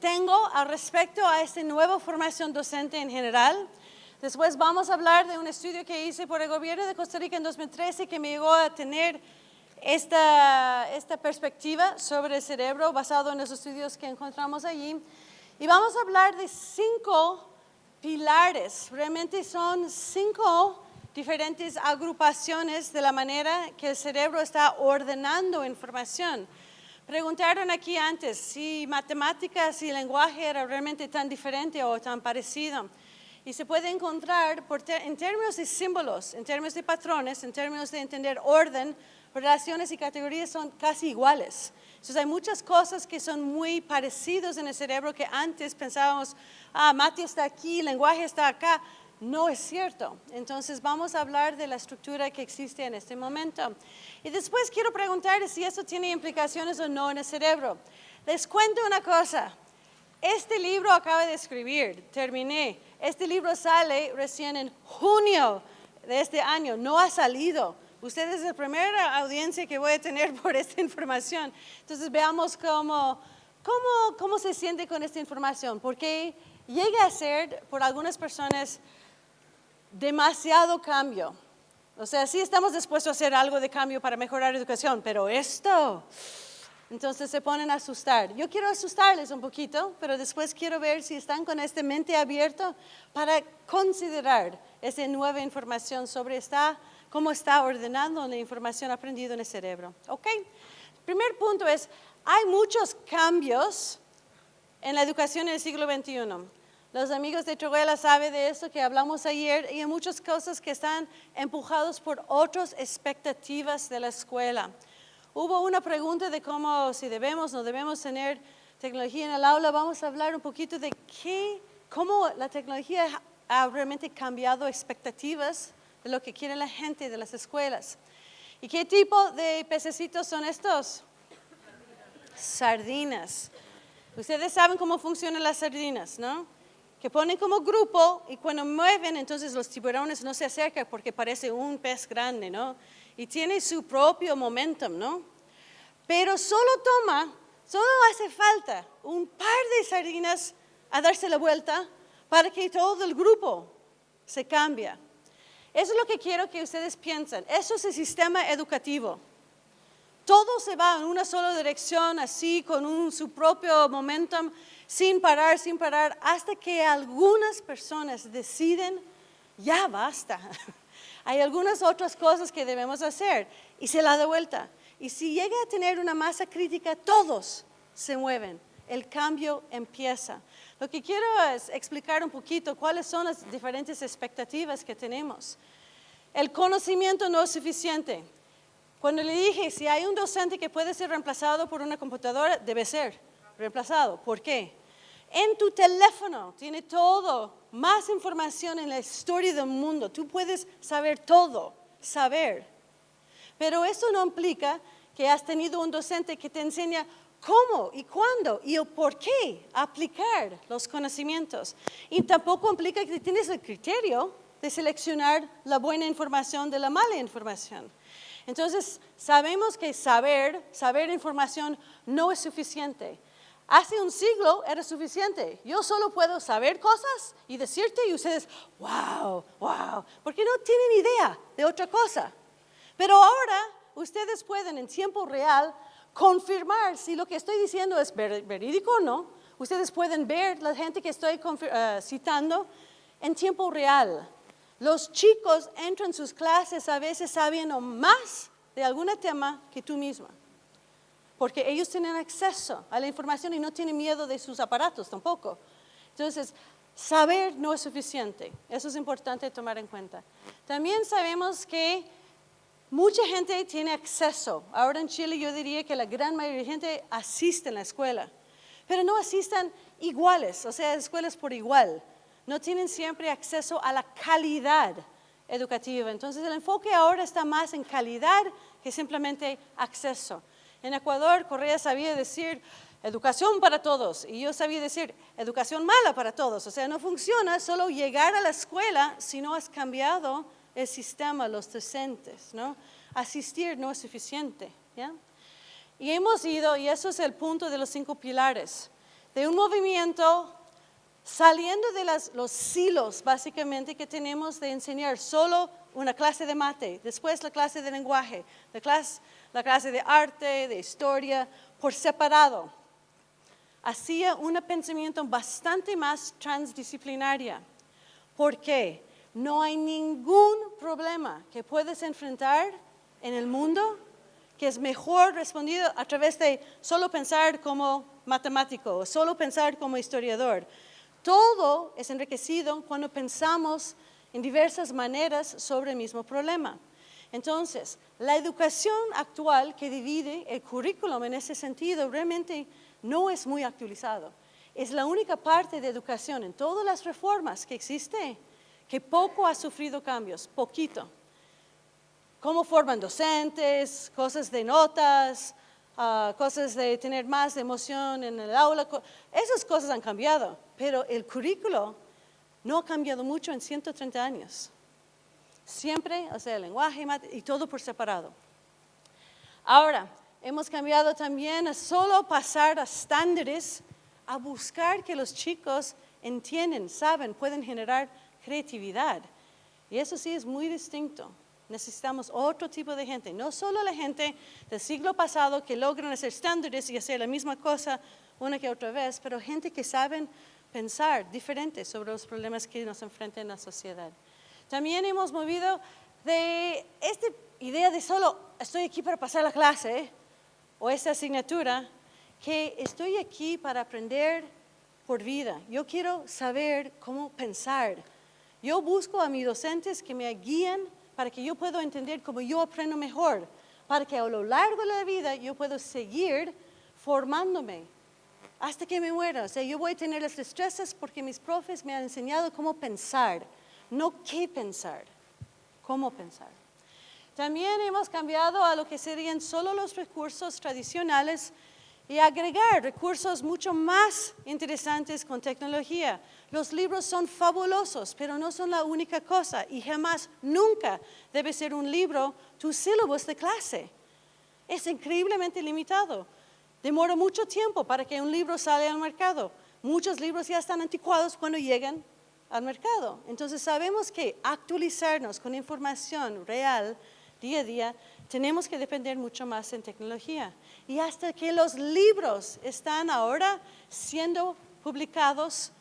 tengo al respecto a esta nueva formación docente en general. Después vamos a hablar de un estudio que hice por el gobierno de Costa Rica en 2013 que me llegó a tener esta, esta perspectiva sobre el cerebro basado en los estudios que encontramos allí. Y vamos a hablar de cinco pilares, realmente son cinco diferentes agrupaciones de la manera que el cerebro está ordenando información. Preguntaron aquí antes si matemáticas y lenguaje era realmente tan diferente o tan parecido. Y se puede encontrar en términos de símbolos, en términos de patrones, en términos de entender orden, relaciones y categorías son casi iguales. Entonces hay muchas cosas que son muy parecidos en el cerebro que antes pensábamos, ah, mate está aquí, lenguaje está acá. No es cierto. Entonces vamos a hablar de la estructura que existe en este momento. Y después quiero preguntar si eso tiene implicaciones o no en el cerebro. Les cuento una cosa. Este libro acabo de escribir, terminé. Este libro sale recién en junio de este año, no ha salido. Usted es la primera audiencia que voy a tener por esta información. Entonces veamos cómo, cómo, cómo se siente con esta información, porque llega a ser por algunas personas demasiado cambio. O sea, sí estamos dispuestos a hacer algo de cambio para mejorar la educación, pero esto, entonces se ponen a asustar. Yo quiero asustarles un poquito, pero después quiero ver si están con esta mente abierta para considerar esa nueva información sobre esta cómo está ordenando la información aprendida en el cerebro. ¿Ok? primer punto es, hay muchos cambios en la educación en el siglo XXI. Los amigos de Troguela saben de eso que hablamos ayer y hay muchas cosas que están empujados por otras expectativas de la escuela. Hubo una pregunta de cómo, si debemos o no debemos tener tecnología en el aula. Vamos a hablar un poquito de qué, cómo la tecnología ha realmente cambiado expectativas de lo que quiere la gente de las escuelas. ¿Y qué tipo de pececitos son estos? Sardinas. Ustedes saben cómo funcionan las sardinas, ¿no? Que ponen como grupo y cuando mueven, entonces los tiburones no se acercan porque parece un pez grande, ¿no? Y tiene su propio momentum, ¿no? Pero solo toma, solo hace falta un par de sardinas a darse la vuelta para que todo el grupo se cambie. Eso es lo que quiero que ustedes piensen. Eso es el sistema educativo. Todo se va en una sola dirección, así, con su propio momentum, sin parar, sin parar, hasta que algunas personas deciden, ya basta. Hay algunas otras cosas que debemos hacer y se la da vuelta. Y si llega a tener una masa crítica, todos se mueven. El cambio empieza. Lo que quiero es explicar un poquito cuáles son las diferentes expectativas que tenemos. El conocimiento no es suficiente. Cuando le dije, si hay un docente que puede ser reemplazado por una computadora, debe ser reemplazado. ¿Por qué? En tu teléfono tiene todo, más información en la historia del mundo. Tú puedes saber todo, saber. Pero eso no implica que has tenido un docente que te enseña cómo y cuándo y el por qué aplicar los conocimientos. Y tampoco implica que tienes el criterio de seleccionar la buena información de la mala información. Entonces, sabemos que saber, saber información no es suficiente. Hace un siglo era suficiente. Yo solo puedo saber cosas y decirte y ustedes, wow, wow, porque no tienen idea de otra cosa. Pero ahora ustedes pueden en tiempo real confirmar si lo que estoy diciendo es verídico o no. Ustedes pueden ver la gente que estoy eh, citando en tiempo real. Los chicos entran en sus clases a veces sabiendo más de algún tema que tú misma, porque ellos tienen acceso a la información y no tienen miedo de sus aparatos tampoco. Entonces, saber no es suficiente, eso es importante tomar en cuenta. También sabemos que Mucha gente tiene acceso. Ahora en Chile yo diría que la gran mayoría de gente asiste a la escuela, pero no asistan iguales, o sea, escuelas por igual. No tienen siempre acceso a la calidad educativa. Entonces el enfoque ahora está más en calidad que simplemente acceso. En Ecuador, Correa sabía decir educación para todos y yo sabía decir educación mala para todos. O sea, no funciona solo llegar a la escuela si no has cambiado el sistema, los docentes, ¿no? Asistir no es suficiente. Y hemos ido, y eso es el punto de los cinco pilares, de un movimiento saliendo de los silos básicamente que tenemos de enseñar solo una clase de mate, después la clase de lenguaje, la clase, la clase de arte, de historia, por separado. Hacía un pensamiento bastante más transdisciplinaria. ¿Por qué? No hay ningún problema que puedes enfrentar en el mundo que es mejor respondido a través de solo pensar como matemático o solo pensar como historiador. Todo es enriquecido cuando pensamos en diversas maneras sobre el mismo problema. Entonces, la educación actual que divide el currículum en ese sentido realmente no es muy actualizado. Es la única parte de educación en todas las reformas que existe que poco ha sufrido cambios, poquito. Cómo forman docentes, cosas de notas, ah, cosas de tener más emoción en el aula, esas cosas han cambiado, pero el currículo no ha cambiado mucho en 130 años. Siempre, o sea, el lenguaje y todo por separado. Ahora, hemos cambiado también a solo pasar a estándares, a buscar que los chicos entienden, saben, pueden generar creatividad. Y eso sí es muy distinto. Necesitamos otro tipo de gente, no solo la gente del siglo pasado que logran hacer estándares y hacer la misma cosa una que otra vez, pero gente que saben pensar diferente sobre los problemas que nos enfrentan en la sociedad. También hemos movido de esta idea de solo estoy aquí para pasar la clase o esa asignatura, que estoy aquí para aprender por vida. Yo quiero saber cómo pensar. Yo busco a mis docentes que me guíen para que yo pueda entender cómo yo aprendo mejor, para que a lo largo de la vida yo pueda seguir formándome hasta que me muera. O sea, yo voy a tener las destrezas porque mis profes me han enseñado cómo pensar, no qué pensar, cómo pensar. También hemos cambiado a lo que serían solo los recursos tradicionales y agregar recursos mucho más interesantes con tecnología. Los libros son fabulosos, pero no son la única cosa y jamás, nunca debe ser un libro tu sílabus de clase. Es increíblemente limitado. Demora mucho tiempo para que un libro salga al mercado. Muchos libros ya están anticuados cuando llegan al mercado. Entonces sabemos que actualizarnos con información real día a día, tenemos que depender mucho más en tecnología. Y hasta que los libros están ahora siendo publicados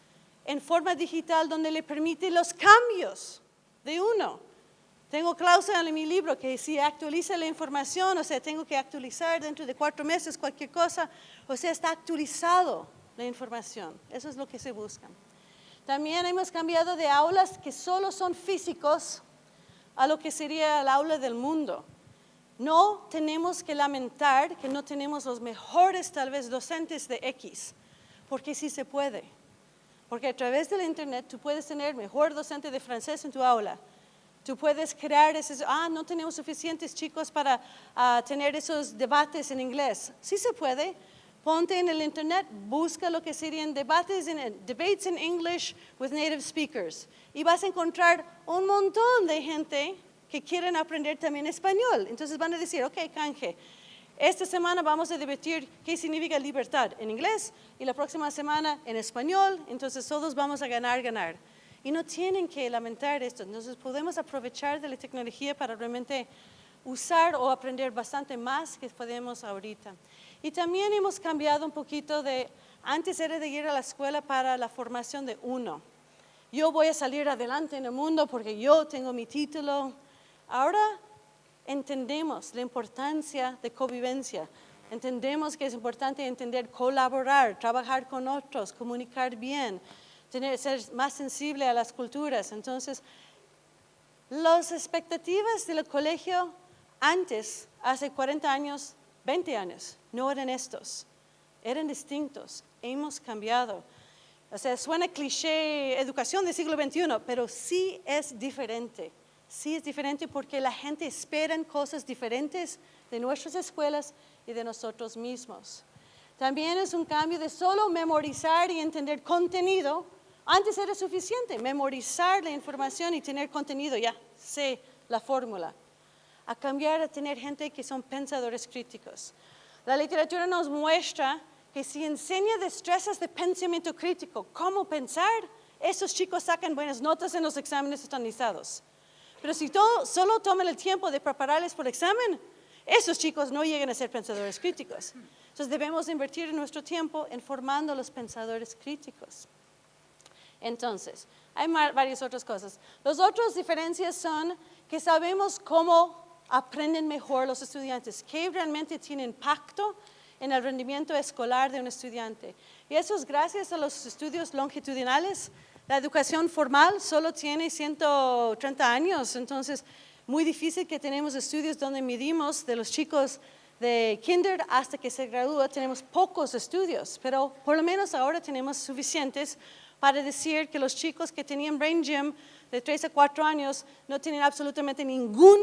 en forma digital donde le permite los cambios de uno. Tengo cláusula en mi libro que si actualiza la información, o sea, tengo que actualizar dentro de cuatro meses cualquier cosa, o sea, está actualizado la información. Eso es lo que se busca. También hemos cambiado de aulas que solo son físicos a lo que sería el aula del mundo. No tenemos que lamentar que no tenemos los mejores, tal vez, docentes de X, porque sí se puede. Porque a través del Internet tú puedes tener mejor docente de francés en tu aula. Tú puedes crear esos, ah, no tenemos suficientes chicos para ah, tener esos debates en inglés. Sí se puede. Ponte en el Internet, busca lo que serían debates en, debates in English with native speakers. Y vas a encontrar un montón de gente que quieren aprender también español. Entonces van a decir, ok, canje, esta semana vamos a debatir qué significa libertad en inglés y la próxima semana en español. Entonces todos vamos a ganar, ganar. Y no tienen que lamentar esto. Entonces podemos aprovechar de la tecnología para realmente usar o aprender bastante más que podemos ahorita. Y también hemos cambiado un poquito de, antes era de ir a la escuela para la formación de uno. Yo voy a salir adelante en el mundo porque yo tengo mi título. Ahora entendemos la importancia de convivencia. Entendemos que es importante entender colaborar, trabajar con otros, comunicar bien, tener, ser más sensible a las culturas. Entonces, las expectativas del colegio antes, hace 40 años, 20 años, no eran estos, eran distintos, hemos cambiado. O sea, suena cliché educación del siglo XXI, pero sí es diferente. Sí es diferente porque la gente espera cosas diferentes de nuestras escuelas y de nosotros mismos. También es un cambio de solo memorizar y entender contenido. Antes era suficiente memorizar la información y tener contenido, ya sé la fórmula. A cambiar a tener gente que son pensadores críticos. La literatura nos muestra que si enseña destrezas de pensamiento crítico, cómo pensar, esos chicos sacan buenas notas en los exámenes estandarizados. Pero si solo toman el tiempo de prepararles por examen, esos chicos no llegan a ser pensadores críticos. Entonces debemos invertir nuestro tiempo en formando a los pensadores críticos. Entonces, hay varias otras cosas. Las otras diferencias son que sabemos cómo aprenden mejor los estudiantes, qué realmente tiene impacto en el rendimiento escolar de un estudiante. Y eso es gracias a los estudios longitudinales. La educación formal solo tiene 130 años, entonces muy difícil que tenemos estudios donde medimos de los chicos de kinder hasta que se gradúa, tenemos pocos estudios, pero por lo menos ahora tenemos suficientes para decir que los chicos que tenían brain gym de 3 a 4 años no tienen absolutamente ningún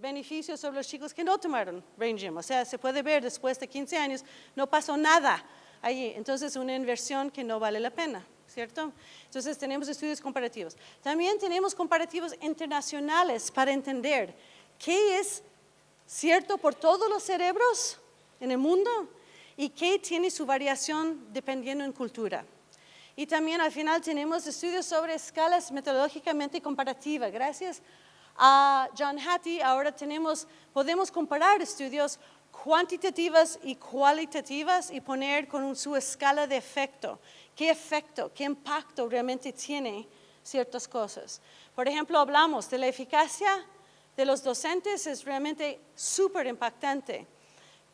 beneficio sobre los chicos que no tomaron brain gym. O sea, se puede ver después de 15 años, no pasó nada allí. Entonces, una inversión que no vale la pena, ¿cierto? Entonces, tenemos estudios comparativos. También tenemos comparativos internacionales para entender qué es cierto por todos los cerebros en el mundo y qué tiene su variación dependiendo en cultura. Y también al final tenemos estudios sobre escalas metodológicamente comparativas. Gracias a John Hattie ahora tenemos, podemos comparar estudios cuantitativas y cualitativas y poner con su escala de efecto. ¿Qué efecto, qué impacto realmente tiene ciertas cosas? Por ejemplo, hablamos de la eficacia de los docentes, es realmente súper impactante,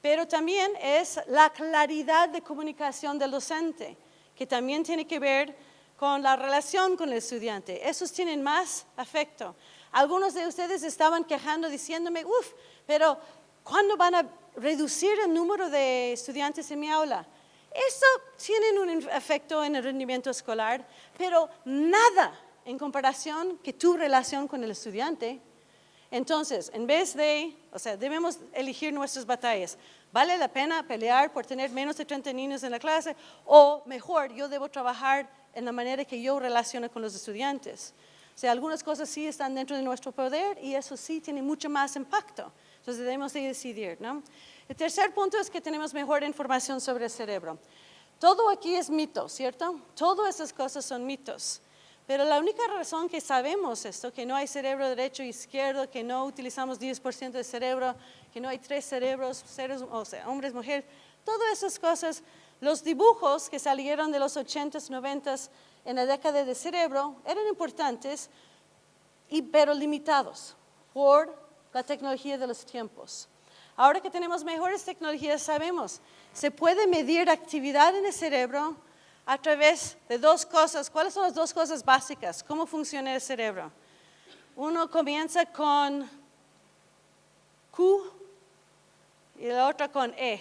pero también es la claridad de comunicación del docente que también tiene que ver con la relación con el estudiante. Esos tienen más afecto. Algunos de ustedes estaban quejando diciéndome, uff, pero ¿cuándo van a reducir el número de estudiantes en mi aula? Eso tiene un efecto en el rendimiento escolar, pero nada en comparación que tu relación con el estudiante. Entonces, en vez de, o sea, debemos elegir nuestras batallas. ¿Vale la pena pelear por tener menos de 30 niños en la clase? O mejor, yo debo trabajar en la manera que yo relaciono con los estudiantes. O sea, algunas cosas sí están dentro de nuestro poder y eso sí tiene mucho más impacto. Entonces debemos de decidir, ¿no? El tercer punto es que tenemos mejor información sobre el cerebro. Todo aquí es mito, ¿cierto? Todas esas cosas son mitos. Pero la única razón que sabemos esto, que no hay cerebro derecho e izquierdo, que no utilizamos 10% del cerebro, que no hay tres cerebros, seres, o sea, hombres, mujeres, todas esas cosas, los dibujos que salieron de los 80s, 90s en la década de cerebro eran importantes, y, pero limitados por la tecnología de los tiempos. Ahora que tenemos mejores tecnologías, sabemos, se puede medir actividad en el cerebro a través de dos cosas. ¿Cuáles son las dos cosas básicas? ¿Cómo funciona el cerebro? Uno comienza con Q y el otro con E.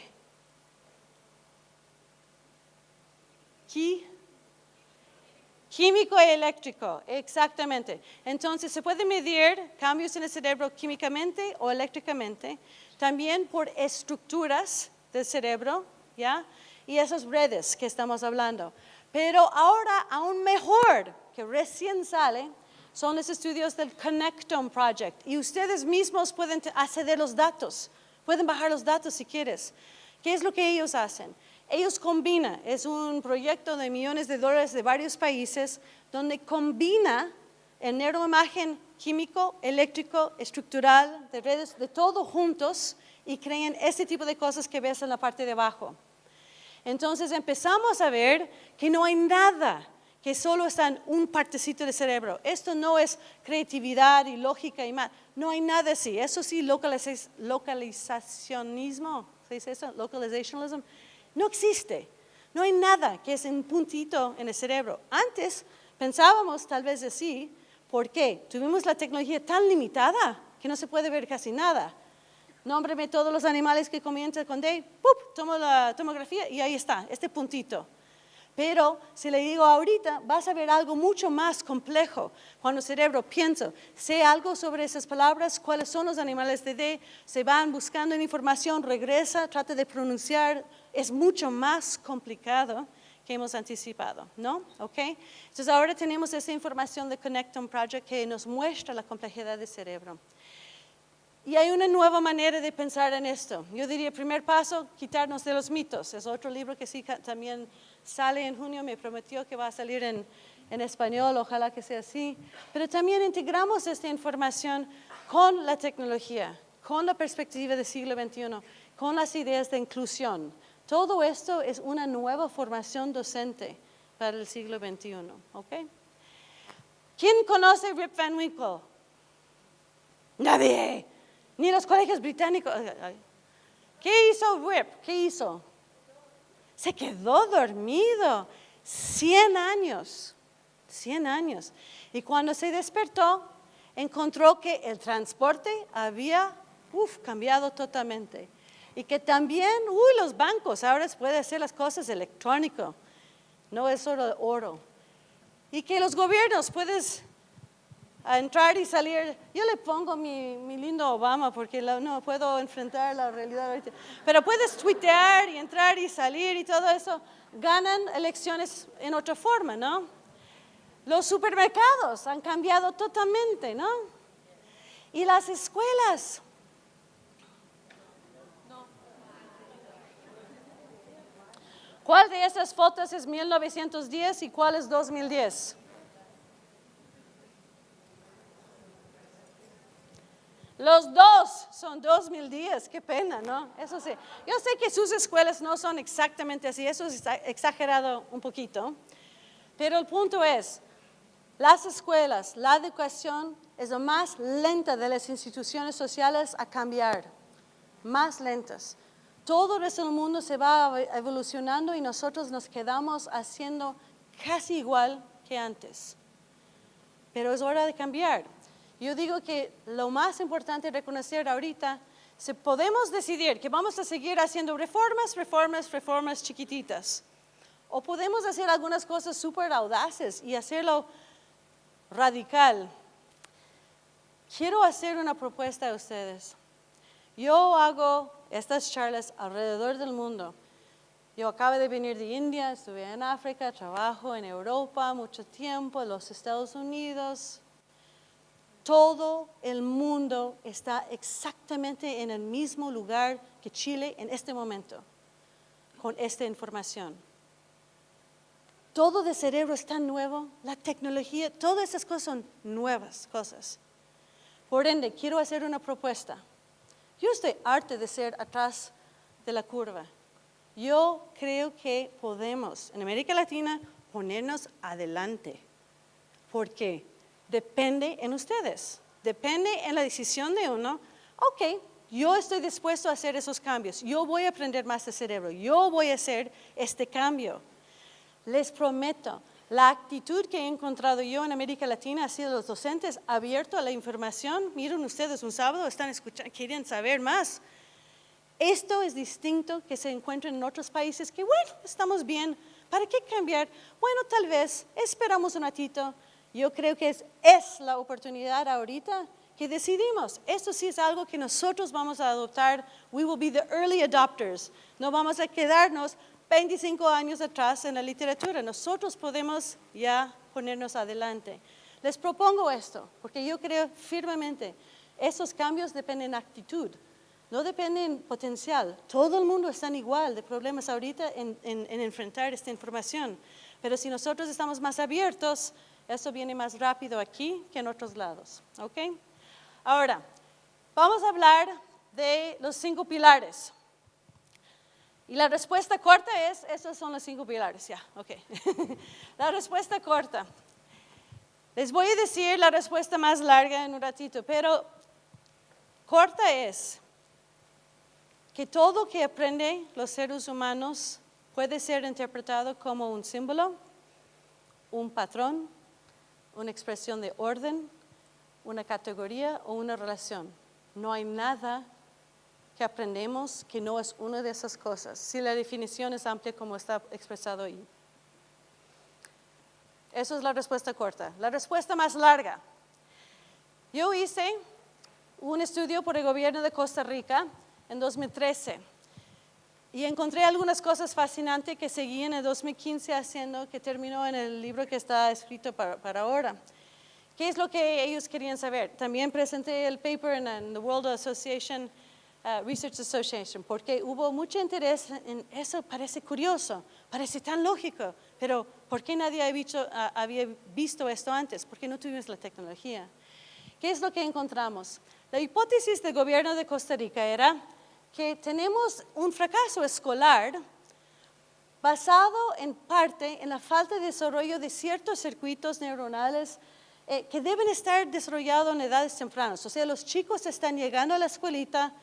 Químico y eléctrico, exactamente. Entonces, se puede medir cambios en el cerebro químicamente o eléctricamente, también por estructuras del cerebro, ¿ya? y esas redes que estamos hablando. Pero ahora aún mejor, que recién sale, son los estudios del Connectome Project. Y ustedes mismos pueden acceder los datos, pueden bajar los datos si quieres. ¿Qué es lo que ellos hacen? Ellos combinan, es un proyecto de millones de dólares de varios países, donde combina el neuroimagen químico, eléctrico, estructural, de redes, de todo juntos, y crean este tipo de cosas que ves en la parte de abajo. Entonces empezamos a ver que no hay nada que solo está en un partecito del cerebro. Esto no es creatividad y lógica y más. No hay nada así. Eso sí, localizacionismo, ¿se dice eso? Localizationism. No existe. No hay nada que es un puntito en el cerebro. Antes pensábamos tal vez así. ¿Por qué? Tuvimos la tecnología tan limitada que no se puede ver casi nada nómbreme todos los animales que comienzan con D, ¡pup! tomo la tomografía y ahí está, este puntito. Pero si le digo ahorita, vas a ver algo mucho más complejo. Cuando el cerebro piensa, sé algo sobre esas palabras, cuáles son los animales de D, se van buscando información, regresa, trata de pronunciar, es mucho más complicado que hemos anticipado, ¿no? ¿Ok? Entonces ahora tenemos esa información de Connectome Project que nos muestra la complejidad del cerebro. Y hay una nueva manera de pensar en esto. Yo diría, primer paso, quitarnos de los mitos. Es otro libro que sí también sale en junio, me prometió que va a salir en, en español, ojalá que sea así. Pero también integramos esta información con la tecnología, con la perspectiva del siglo XXI, con las ideas de inclusión. Todo esto es una nueva formación docente para el siglo XXI. ¿ok? ¿Quién conoce Rip Van Winkle? Nadie. Ni los colegios británicos. ¿Qué hizo Rip? ¿Qué hizo? Se quedó dormido. 100 años. 100 años. Y cuando se despertó, encontró que el transporte había cambiado totalmente. Y que también, uy, los bancos, ahora se puede hacer las cosas electrónico, no es solo oro. Y que los gobiernos puedes entrar y salir. Yo le pongo mi, mi lindo Obama porque no puedo enfrentar la realidad ahorita. Pero puedes tuitear y entrar y salir y todo eso. Ganan elecciones en otra forma, ¿no? Los supermercados han cambiado totalmente, ¿no? Y las escuelas. ¿Cuál de esas fotos es 1910 y cuál es 2010? Los dos son 2010, qué pena, ¿no? Eso sí. Yo sé que sus escuelas no son exactamente así, eso está exagerado un poquito, pero el punto es, las escuelas, la educación es la más lenta de las instituciones sociales a cambiar, más lentas. Todo el resto del mundo se va evolucionando y nosotros nos quedamos haciendo casi igual que antes. Pero es hora de cambiar. Yo digo que lo más importante reconocer ahorita, si podemos decidir que vamos a seguir haciendo reformas, reformas, reformas chiquititas, o podemos hacer algunas cosas súper audaces y hacerlo radical. Quiero hacer una propuesta a ustedes. Yo hago estas charlas alrededor del mundo. Yo acabo de venir de India, estuve en África, trabajo en Europa mucho tiempo, en los Estados Unidos. Todo el mundo está exactamente en el mismo lugar que Chile en este momento, con esta información todo de cerebro es tan nuevo, la tecnología, todas esas cosas son nuevas cosas. Por ende, quiero hacer una propuesta. Yo estoy harta de ser atrás de la curva. Yo creo que podemos, en América Latina, ponernos adelante. Porque depende en ustedes, depende en la decisión de uno. Ok, yo estoy dispuesto a hacer esos cambios. Yo voy a aprender más de cerebro. Yo voy a hacer este cambio. Les prometo, la actitud que he encontrado yo en América Latina ha sido los docentes abiertos a la información. Miren ustedes, un sábado están escuchando, quieren saber más. Esto es distinto que se encuentra en otros países que, bueno, estamos bien. ¿Para qué cambiar? Bueno, tal vez esperamos un ratito. Yo creo que es, es la oportunidad ahorita que decidimos. Esto sí es algo que nosotros vamos a adoptar. We will be the early adopters. No vamos a quedarnos 25 años atrás en la literatura. Nosotros podemos ya ponernos adelante. Les propongo esto, porque yo creo firmemente, esos cambios dependen de actitud, no dependen potencial. Todo el mundo está igual de problemas ahorita en, en enfrentar esta información. Pero si nosotros estamos más abiertos, eso viene más rápido aquí que en otros lados. ¿ok? Ahora, vamos a hablar de los cinco pilares. Y la respuesta corta es, esos son los cinco pilares, ya, ok. la respuesta corta. Les voy a decir la respuesta más larga en un ratito, pero corta es que todo que aprende los seres humanos puede ser interpretado como un símbolo, un patrón, una expresión de orden, una categoría o una relación. No hay nada que aprendemos que no es una de esas cosas, si la definición es amplia como está expresado ahí. Esa es la respuesta corta. La respuesta más larga. Yo hice un estudio por el gobierno de Costa Rica en 2013 y encontré algunas cosas fascinantes que seguí en el 2015 haciendo, que terminó en el libro que está escrito para, para ahora. ¿Qué es lo que ellos querían saber? También presenté el paper en, en the World Association, uh, Research Association, porque hubo mucho interés en eso, parece curioso, parece tan lógico, pero ¿por qué nadie había visto, uh, había visto esto antes? ¿Por qué no tuvimos la tecnología? ¿Qué es lo que encontramos? La hipótesis del gobierno de Costa Rica era que tenemos un fracaso escolar basado en parte en la falta de desarrollo de ciertos circuitos neuronales eh, que deben estar desarrollados en edades tempranas. O sea, los chicos están llegando a la escuelita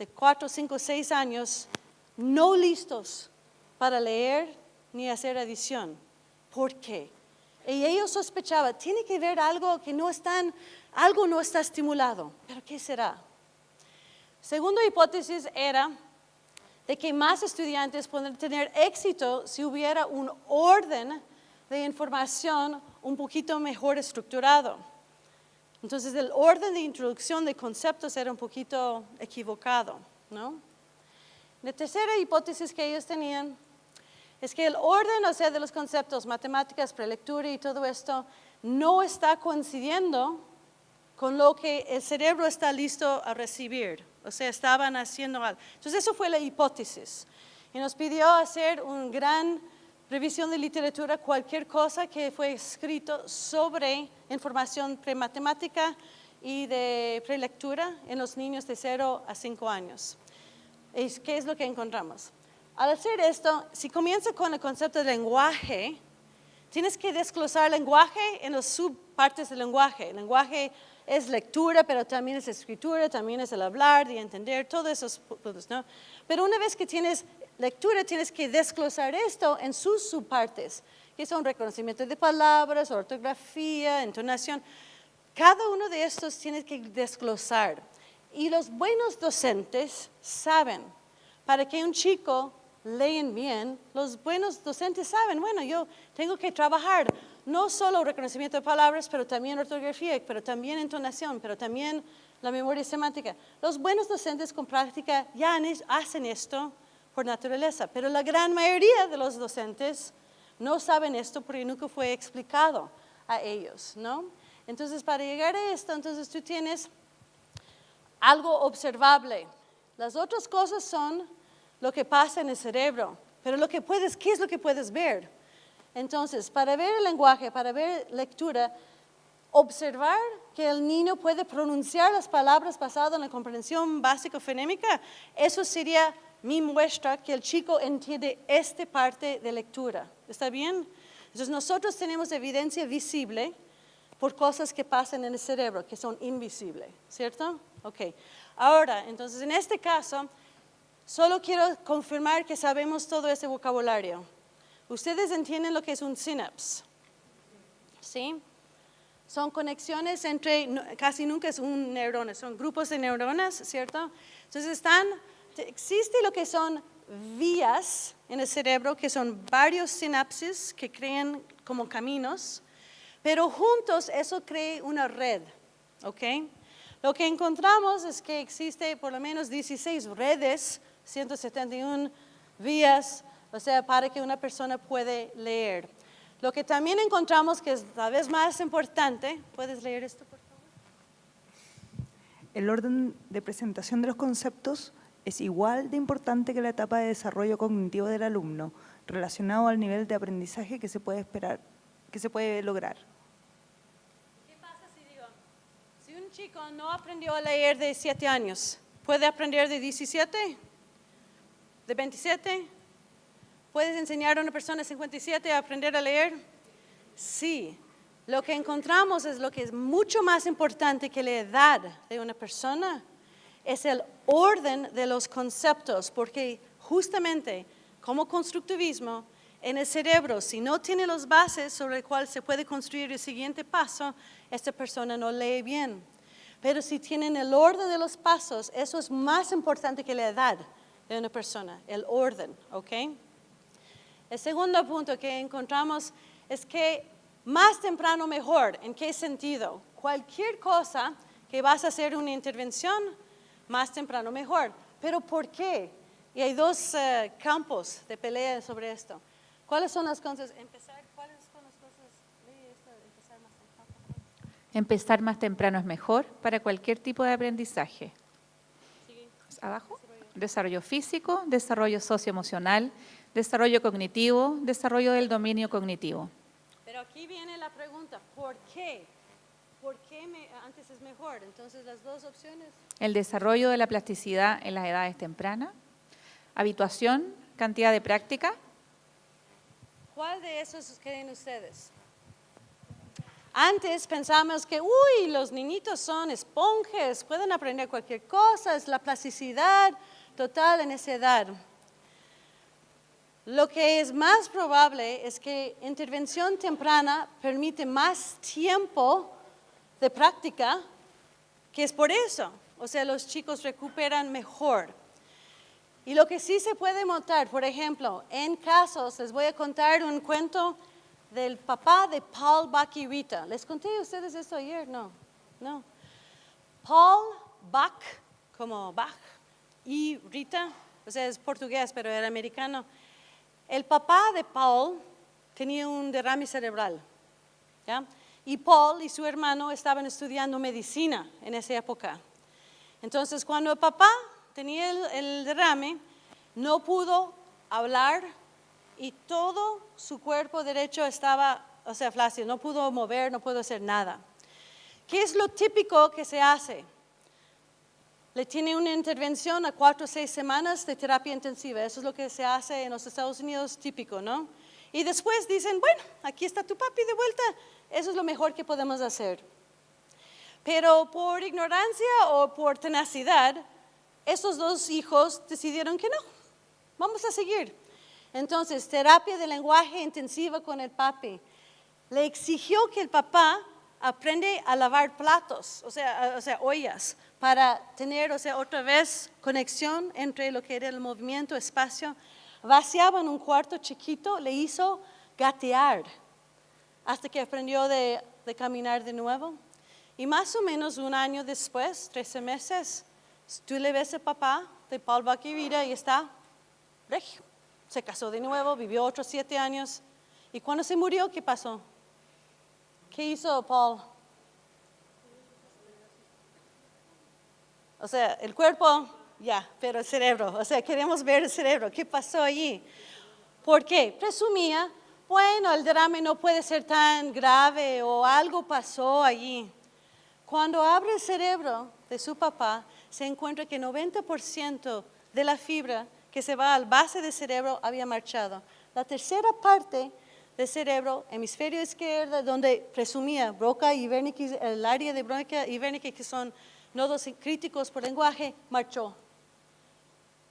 de 4, 5, 6 años no listos para leer ni hacer adición. ¿Por qué? Y ellos sospechaban, tiene que ver algo que no están, algo no está estimulado. ¿Pero qué será? Segunda hipótesis era de que más estudiantes pueden tener éxito si hubiera un orden de información un poquito mejor estructurado. Entonces el orden de introducción de conceptos era un poquito equivocado, ¿no? La tercera hipótesis que ellos tenían es que el orden, o sea, de los conceptos, matemáticas, prelectura y todo esto, no está coincidiendo con lo que el cerebro está listo a recibir. O sea, estaban haciendo algo. Entonces, eso fue la hipótesis. Y nos pidió hacer un gran revisión de literatura, cualquier cosa que fue escrito sobre información prematemática y de prelectura en los niños de 0 a 5 años. ¿Qué es lo que encontramos? Al hacer esto, si comienza con el concepto de lenguaje, tienes que desglosar lenguaje en las subpartes del lenguaje. El lenguaje es lectura, pero también es escritura, también es el hablar y entender, todos esos puntos, ¿no? Pero una vez que tienes lectura tienes que desglosar esto en sus subpartes, que son reconocimiento de palabras, ortografía, entonación. Cada uno de estos tienes que desglosar. Y los buenos docentes saben, para que un chico leen bien, los buenos docentes saben, bueno, yo tengo que trabajar no solo reconocimiento de palabras, pero también ortografía, pero también entonación, pero también la memoria semántica. Los buenos docentes con práctica ya hacen esto por naturaleza, pero la gran mayoría de los docentes no saben esto porque nunca fue explicado a ellos, ¿no? Entonces, para llegar a esto, entonces tú tienes algo observable. Las otras cosas son lo que pasa en el cerebro, pero lo que puedes, ¿qué es lo que puedes ver? Entonces, para ver el lenguaje, para ver lectura, observar que el niño puede pronunciar las palabras basadas en la comprensión básica fonémica, eso sería mi muestra que el chico entiende esta parte de lectura. ¿Está bien? Entonces nosotros tenemos evidencia visible por cosas que pasan en el cerebro, que son invisibles, ¿cierto? Ok. Ahora, entonces en este caso, solo quiero confirmar que sabemos todo ese vocabulario. Ustedes entienden lo que es un synapse, ¿sí? Son conexiones entre, casi nunca es un neurona, son grupos de neuronas, ¿cierto? Entonces están existe lo que son vías en el cerebro, que son varios sinapsis que crean como caminos, pero juntos eso crea una red, ¿ok? Lo que encontramos es que existe por lo menos 16 redes, 171 vías, o sea, para que una persona puede leer. Lo que también encontramos que es la vez más importante, ¿puedes leer esto, por favor? El orden de presentación de los conceptos es igual de importante que la etapa de desarrollo cognitivo del alumno, relacionado al nivel de aprendizaje que se puede esperar, que se puede lograr. ¿Qué pasa si digo, si un chico no aprendió a leer de 7 años, ¿puede aprender de 17? ¿De 27? ¿Puedes enseñar a una persona de 57 a aprender a leer? Sí. Lo que encontramos es lo que es mucho más importante que la edad de una persona, es el orden de los conceptos, porque justamente como constructivismo, en el cerebro, si no tiene las bases sobre las cuales se puede construir el siguiente paso, esta persona no lee bien. Pero si tienen el orden de los pasos, eso es más importante que la edad de una persona, el orden, ¿ok? El segundo punto que encontramos es que más temprano mejor. ¿En qué sentido? Cualquier cosa que vas a hacer una intervención, más temprano mejor. ¿Pero por qué? Y hay dos eh, campos de pelea sobre esto. ¿Cuáles son las cosas? Empezar, ¿cuáles son las cosas? Empezar más Empezar más temprano es mejor para cualquier tipo de aprendizaje. Abajo. Desarrollo físico, desarrollo socioemocional, desarrollo cognitivo, desarrollo del dominio cognitivo. Pero aquí viene la pregunta, ¿por qué? ¿Por qué me- antes es mejor? Entonces las dos opciones. El desarrollo de la plasticidad en las edades tempranas. Habituación, cantidad de práctica. ¿Cuál de esos creen ustedes? Antes pensamos que, uy, los niñitos son esponjas, pueden aprender cualquier cosa, es la plasticidad total en esa edad. Lo que es más probable es que intervención temprana permite más tiempo de práctica, que es por eso. O sea, los chicos recuperan mejor. Y lo que sí se puede notar, por ejemplo, en casos, les voy a contar un cuento del papá de Paul Bach y Rita. ¿Les conté a ustedes esto ayer? No, no. Paul Bach, como Bach, y Rita, o sea, es portugués, pero era americano. El papá de Paul tenía un derrame cerebral, ¿ya? Y Paul y su hermano estaban estudiando medicina en esa época. Entonces, cuando el papá tenía el, el derrame, no pudo hablar y todo su cuerpo derecho estaba, o sea, flácido, no pudo mover, no pudo hacer nada. ¿Qué es lo típico que se hace? Le tiene una intervención a cuatro o seis semanas de terapia intensiva. Eso es lo que se hace en los Estados Unidos típico, ¿no? Y después dicen, bueno, aquí está tu papi de vuelta. Eso es lo mejor que podemos hacer. Pero por ignorancia o por tenacidad, estos dos hijos decidieron que no, vamos a seguir. Entonces, terapia de lenguaje intensiva con el papi. Le exigió que el papá aprende a lavar platos, o sea, o sea, ollas, para tener, o sea, otra vez conexión entre lo que era el movimiento, espacio. Vaciaba en un cuarto chiquito, le hizo gatear hasta que aprendió de, caminar de nuevo. Y más o menos un año después, 13 meses, tú le ves al papá de Paul Baquirida y está regio. Se casó de nuevo, vivió otros siete años. Y cuando se murió, ¿qué pasó? ¿Qué hizo Paul? O sea, el cuerpo, ya, pero el cerebro. O sea, queremos ver el cerebro. ¿Qué pasó allí? ¿Por qué? Presumía, bueno, el derrame no puede ser tan grave o algo pasó allí. Cuando abre el cerebro de su papá, se encuentra que 90% de la fibra que se va al base del cerebro había marchado. La tercera parte del cerebro, hemisferio izquierdo, donde presumía broca y Wernicke, el área de broca y Wernicke, que son nodos críticos por lenguaje, marchó.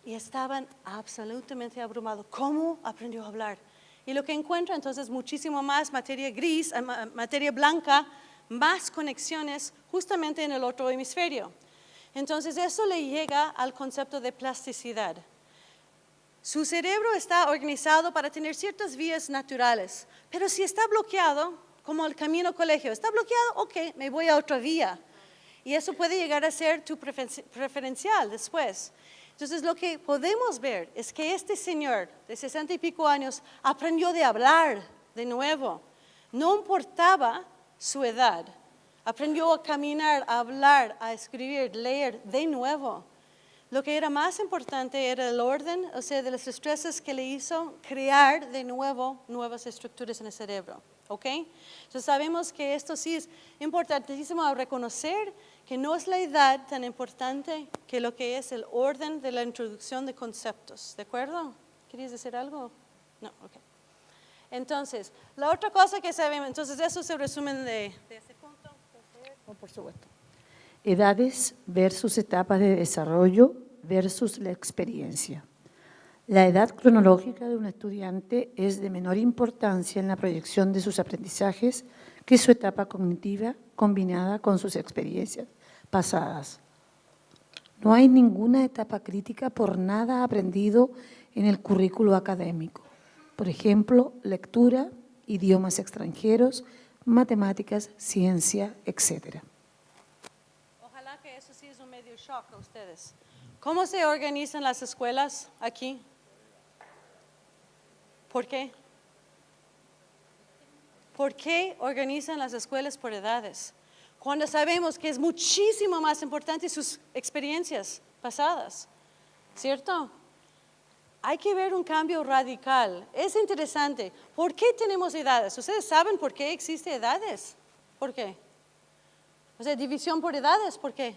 Y estaban absolutamente abrumados. ¿Cómo aprendió a hablar? Y lo que encuentra entonces muchísimo más materia gris, eh, ma- materia blanca, más conexiones justamente en el otro hemisferio. Entonces eso le llega al concepto de plasticidad. Su cerebro está organizado para tener ciertas vías naturales, pero si está bloqueado, como el camino colegio, está bloqueado, ok, me voy a otra vía. Y eso puede llegar a ser tu preferencial después. Entonces lo que podemos ver es que este señor de sesenta y pico años aprendió de hablar de nuevo. No importaba su edad. Aprendió a caminar, a hablar, a escribir, leer de nuevo. Lo que era más importante era el orden, o sea, de los estreses que le hizo crear de nuevo nuevas estructuras en el cerebro. ¿Ok? Entonces sabemos que esto sí es importantísimo a reconocer que no es la edad tan importante que lo que es el orden de la introducción de conceptos. ¿De acuerdo? ¿Querías decir algo? No, ok. Entonces, la otra cosa que sabemos, entonces eso es el resumen de, de ese punto. Oh, por supuesto. Edades versus etapas de desarrollo versus la experiencia. La edad cronológica de un estudiante es de menor importancia en la proyección de sus aprendizajes que su etapa cognitiva combinada con sus experiencias pasadas. No hay ninguna etapa crítica por nada aprendido en el currículo académico. Por ejemplo, lectura, idiomas extranjeros, matemáticas, ciencia, etcétera. Ojalá que eso sí es un medio shock a ustedes. ¿Cómo se organizan las escuelas aquí? ¿Por qué? ¿Por qué organizan las escuelas por edades? Cuando sabemos que es muchísimo más importante sus experiencias pasadas, ¿cierto? Hay que ver un cambio radical. Es interesante. ¿Por qué tenemos edades? ¿Ustedes saben por qué existe edades? ¿Por qué? O sea, división por edades, ¿por qué?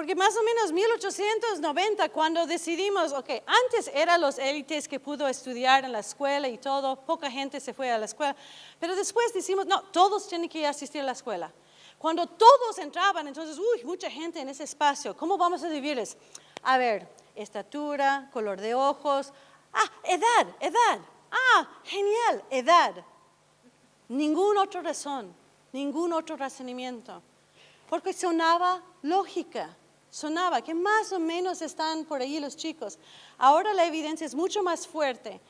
Porque más o menos 1890, cuando decidimos, ok, antes eran los élites que pudo estudiar en la escuela y todo, poca gente se fue a la escuela, pero después decimos, no, todos tienen que asistir a la escuela. Cuando todos entraban, entonces, uy, mucha gente en ese espacio, ¿cómo vamos a dividirles? A ver, estatura, color de ojos, ah, edad, edad, ah, genial, edad. Ningún otro razón, ningún otro razonamiento, porque sonaba lógica sonaba que más o menos están por ahí los chicos. Ahora la evidencia es mucho más fuerte.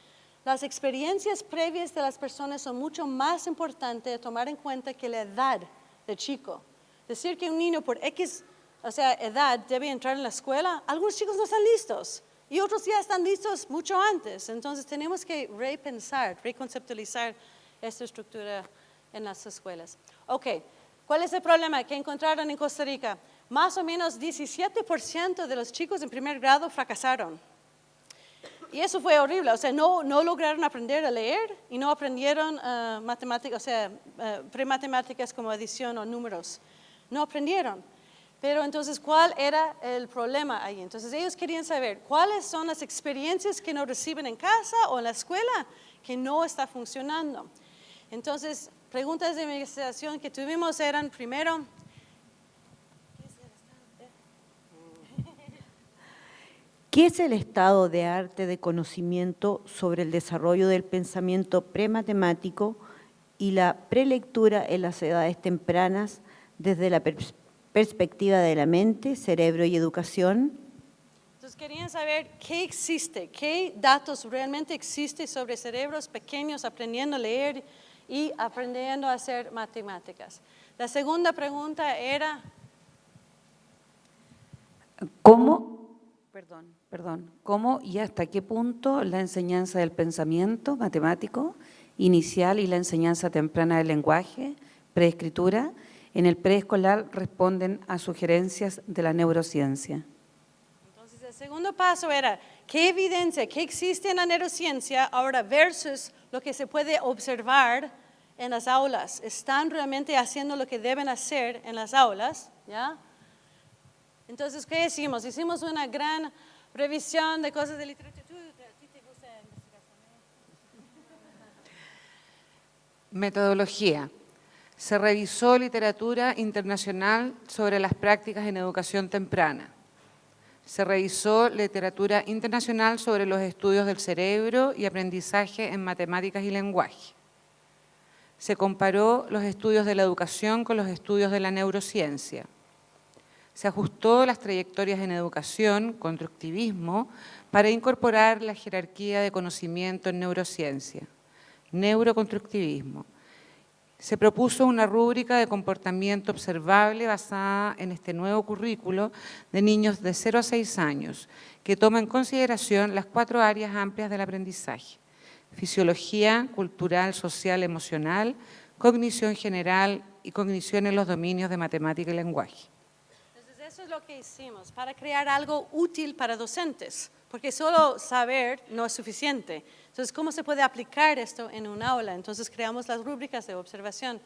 Las experiencias previas de las personas son mucho más importantes de tomar en cuenta que la edad del chico. Decir que un niño por X, o sea, edad debe entrar en la escuela, algunos chicos no están listos y otros ya están listos mucho antes. Entonces tenemos que repensar, reconceptualizar esta estructura en las escuelas. Ok, ¿cuál es el problema que encontraron en Costa Rica? Más o menos 17% de los chicos en primer grado fracasaron. Y eso fue horrible, o sea, no, no lograron aprender a leer y no aprendieron uh, matemáticas, o sea, uh, prematemáticas como adición o números. No aprendieron. Pero entonces, ¿cuál era el problema ahí? Entonces, ellos querían saber cuáles son las experiencias que no reciben en casa o en la escuela que no está funcionando. Entonces, preguntas de investigación que tuvimos eran, primero, ¿Qué es el estado de arte de conocimiento sobre el desarrollo del pensamiento prematemático y la prelectura en las edades tempranas desde la perspectiva de la mente, cerebro y educación? Entonces querían saber qué existe, qué datos realmente existen sobre cerebros pequeños aprendiendo a leer y aprendiendo a hacer matemáticas. La segunda pregunta era... ¿Cómo Perdón, perdón. ¿Cómo y hasta qué punto la enseñanza del pensamiento matemático inicial y la enseñanza temprana del lenguaje, preescritura, en el preescolar responden a sugerencias de la neurociencia? Entonces, el segundo paso era, ¿qué evidencia, qué existe en la neurociencia ahora versus lo que se puede observar en las aulas? ¿Están realmente haciendo lo que deben hacer en las aulas? ¿Ya? Entonces, ¿qué hicimos? Hicimos una gran revisión de cosas de literatura. Metodología. Se revisó literatura internacional sobre las prácticas en educación temprana. Se revisó literatura internacional sobre los estudios del cerebro y aprendizaje en matemáticas y lenguaje. Se comparó los estudios de la educación con los estudios de la neurociencia se ajustó las trayectorias en educación, constructivismo, para incorporar la jerarquía de conocimiento en neurociencia, neuroconstructivismo. Se propuso una rúbrica de comportamiento observable basada en este nuevo currículo de niños de 0 a 6 años, que toma en consideración las cuatro áreas amplias del aprendizaje. Fisiología, cultural, social, emocional, cognición general y cognición en los dominios de matemática y lenguaje lo que hicimos para crear algo útil para docentes, porque solo saber no es suficiente. Entonces, ¿cómo se puede aplicar esto en un aula? Entonces, creamos las rúbricas de observación.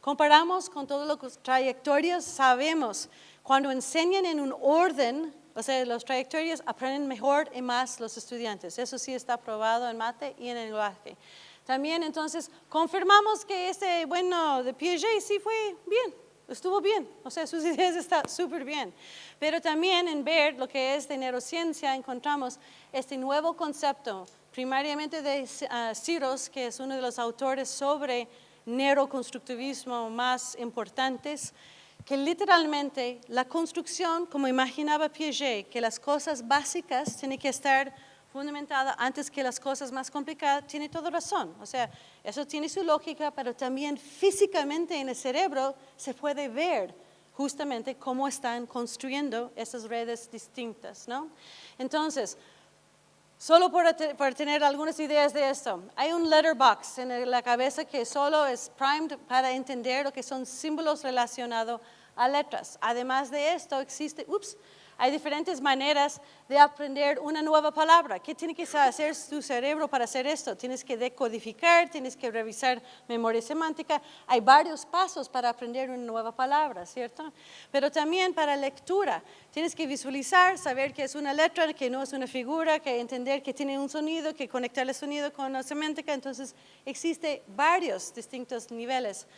Comparamos con todas las trayectorias, sabemos, cuando enseñan en un orden, o sea, las trayectorias aprenden mejor y más los estudiantes. Eso sí está probado en mate y en el lenguaje. También, entonces, confirmamos que este, bueno, de Piaget sí fue bien, estuvo bien, o sea, sus ideas están súper bien. Pero también en ver lo que es de neurociencia encontramos este nuevo concepto, primariamente de uh, Ciros, que es uno de los autores sobre neuroconstructivismo más importantes, que literalmente la construcción, como imaginaba Piaget, que las cosas básicas tienen que estar fundamentada antes que las cosas más complicadas, tiene toda razón. O sea, eso tiene su lógica, pero también físicamente en el cerebro se puede ver justamente cómo están construyendo esas redes distintas, ¿no? Entonces, Solo para, te- para tener algunas ideas de esto. Hay un letterbox en la cabeza que solo es primed para entender lo que son símbolos relacionados a letras. Además de esto, existe, ups, hay diferentes maneras de aprender una nueva palabra. ¿Qué tiene que hacer tu cerebro para hacer esto? Tienes que decodificar, tienes que revisar memoria semántica. Hay varios pasos para aprender una nueva palabra, ¿cierto? Pero también para lectura. Tienes que visualizar, saber que es una letra, que no es una figura, que entender que tiene un sonido, que conectar el sonido con la semántica. Entonces, existe varios distintos niveles.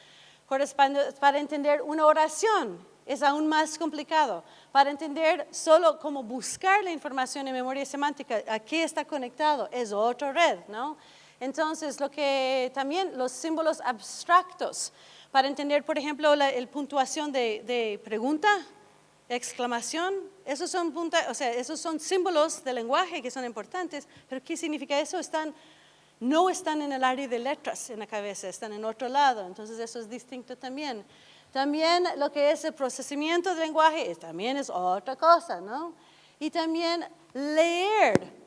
Para entender una oración es aún más complicado. Para entender solo cómo buscar la información en memoria semántica, a qué está conectado, es otra red, ¿no? Entonces, lo que también los símbolos abstractos, para entender, por ejemplo, la el puntuación de, pregunta, exclamación, esos son, punta- o sea, esos son símbolos de lenguaje que son importantes, pero ¿qué significa eso? Están no están en el área de letras en la cabeza, están en otro lado, entonces eso es distinto también. También lo que es el procesamiento del lenguaje también es otra cosa, ¿no? Y también leer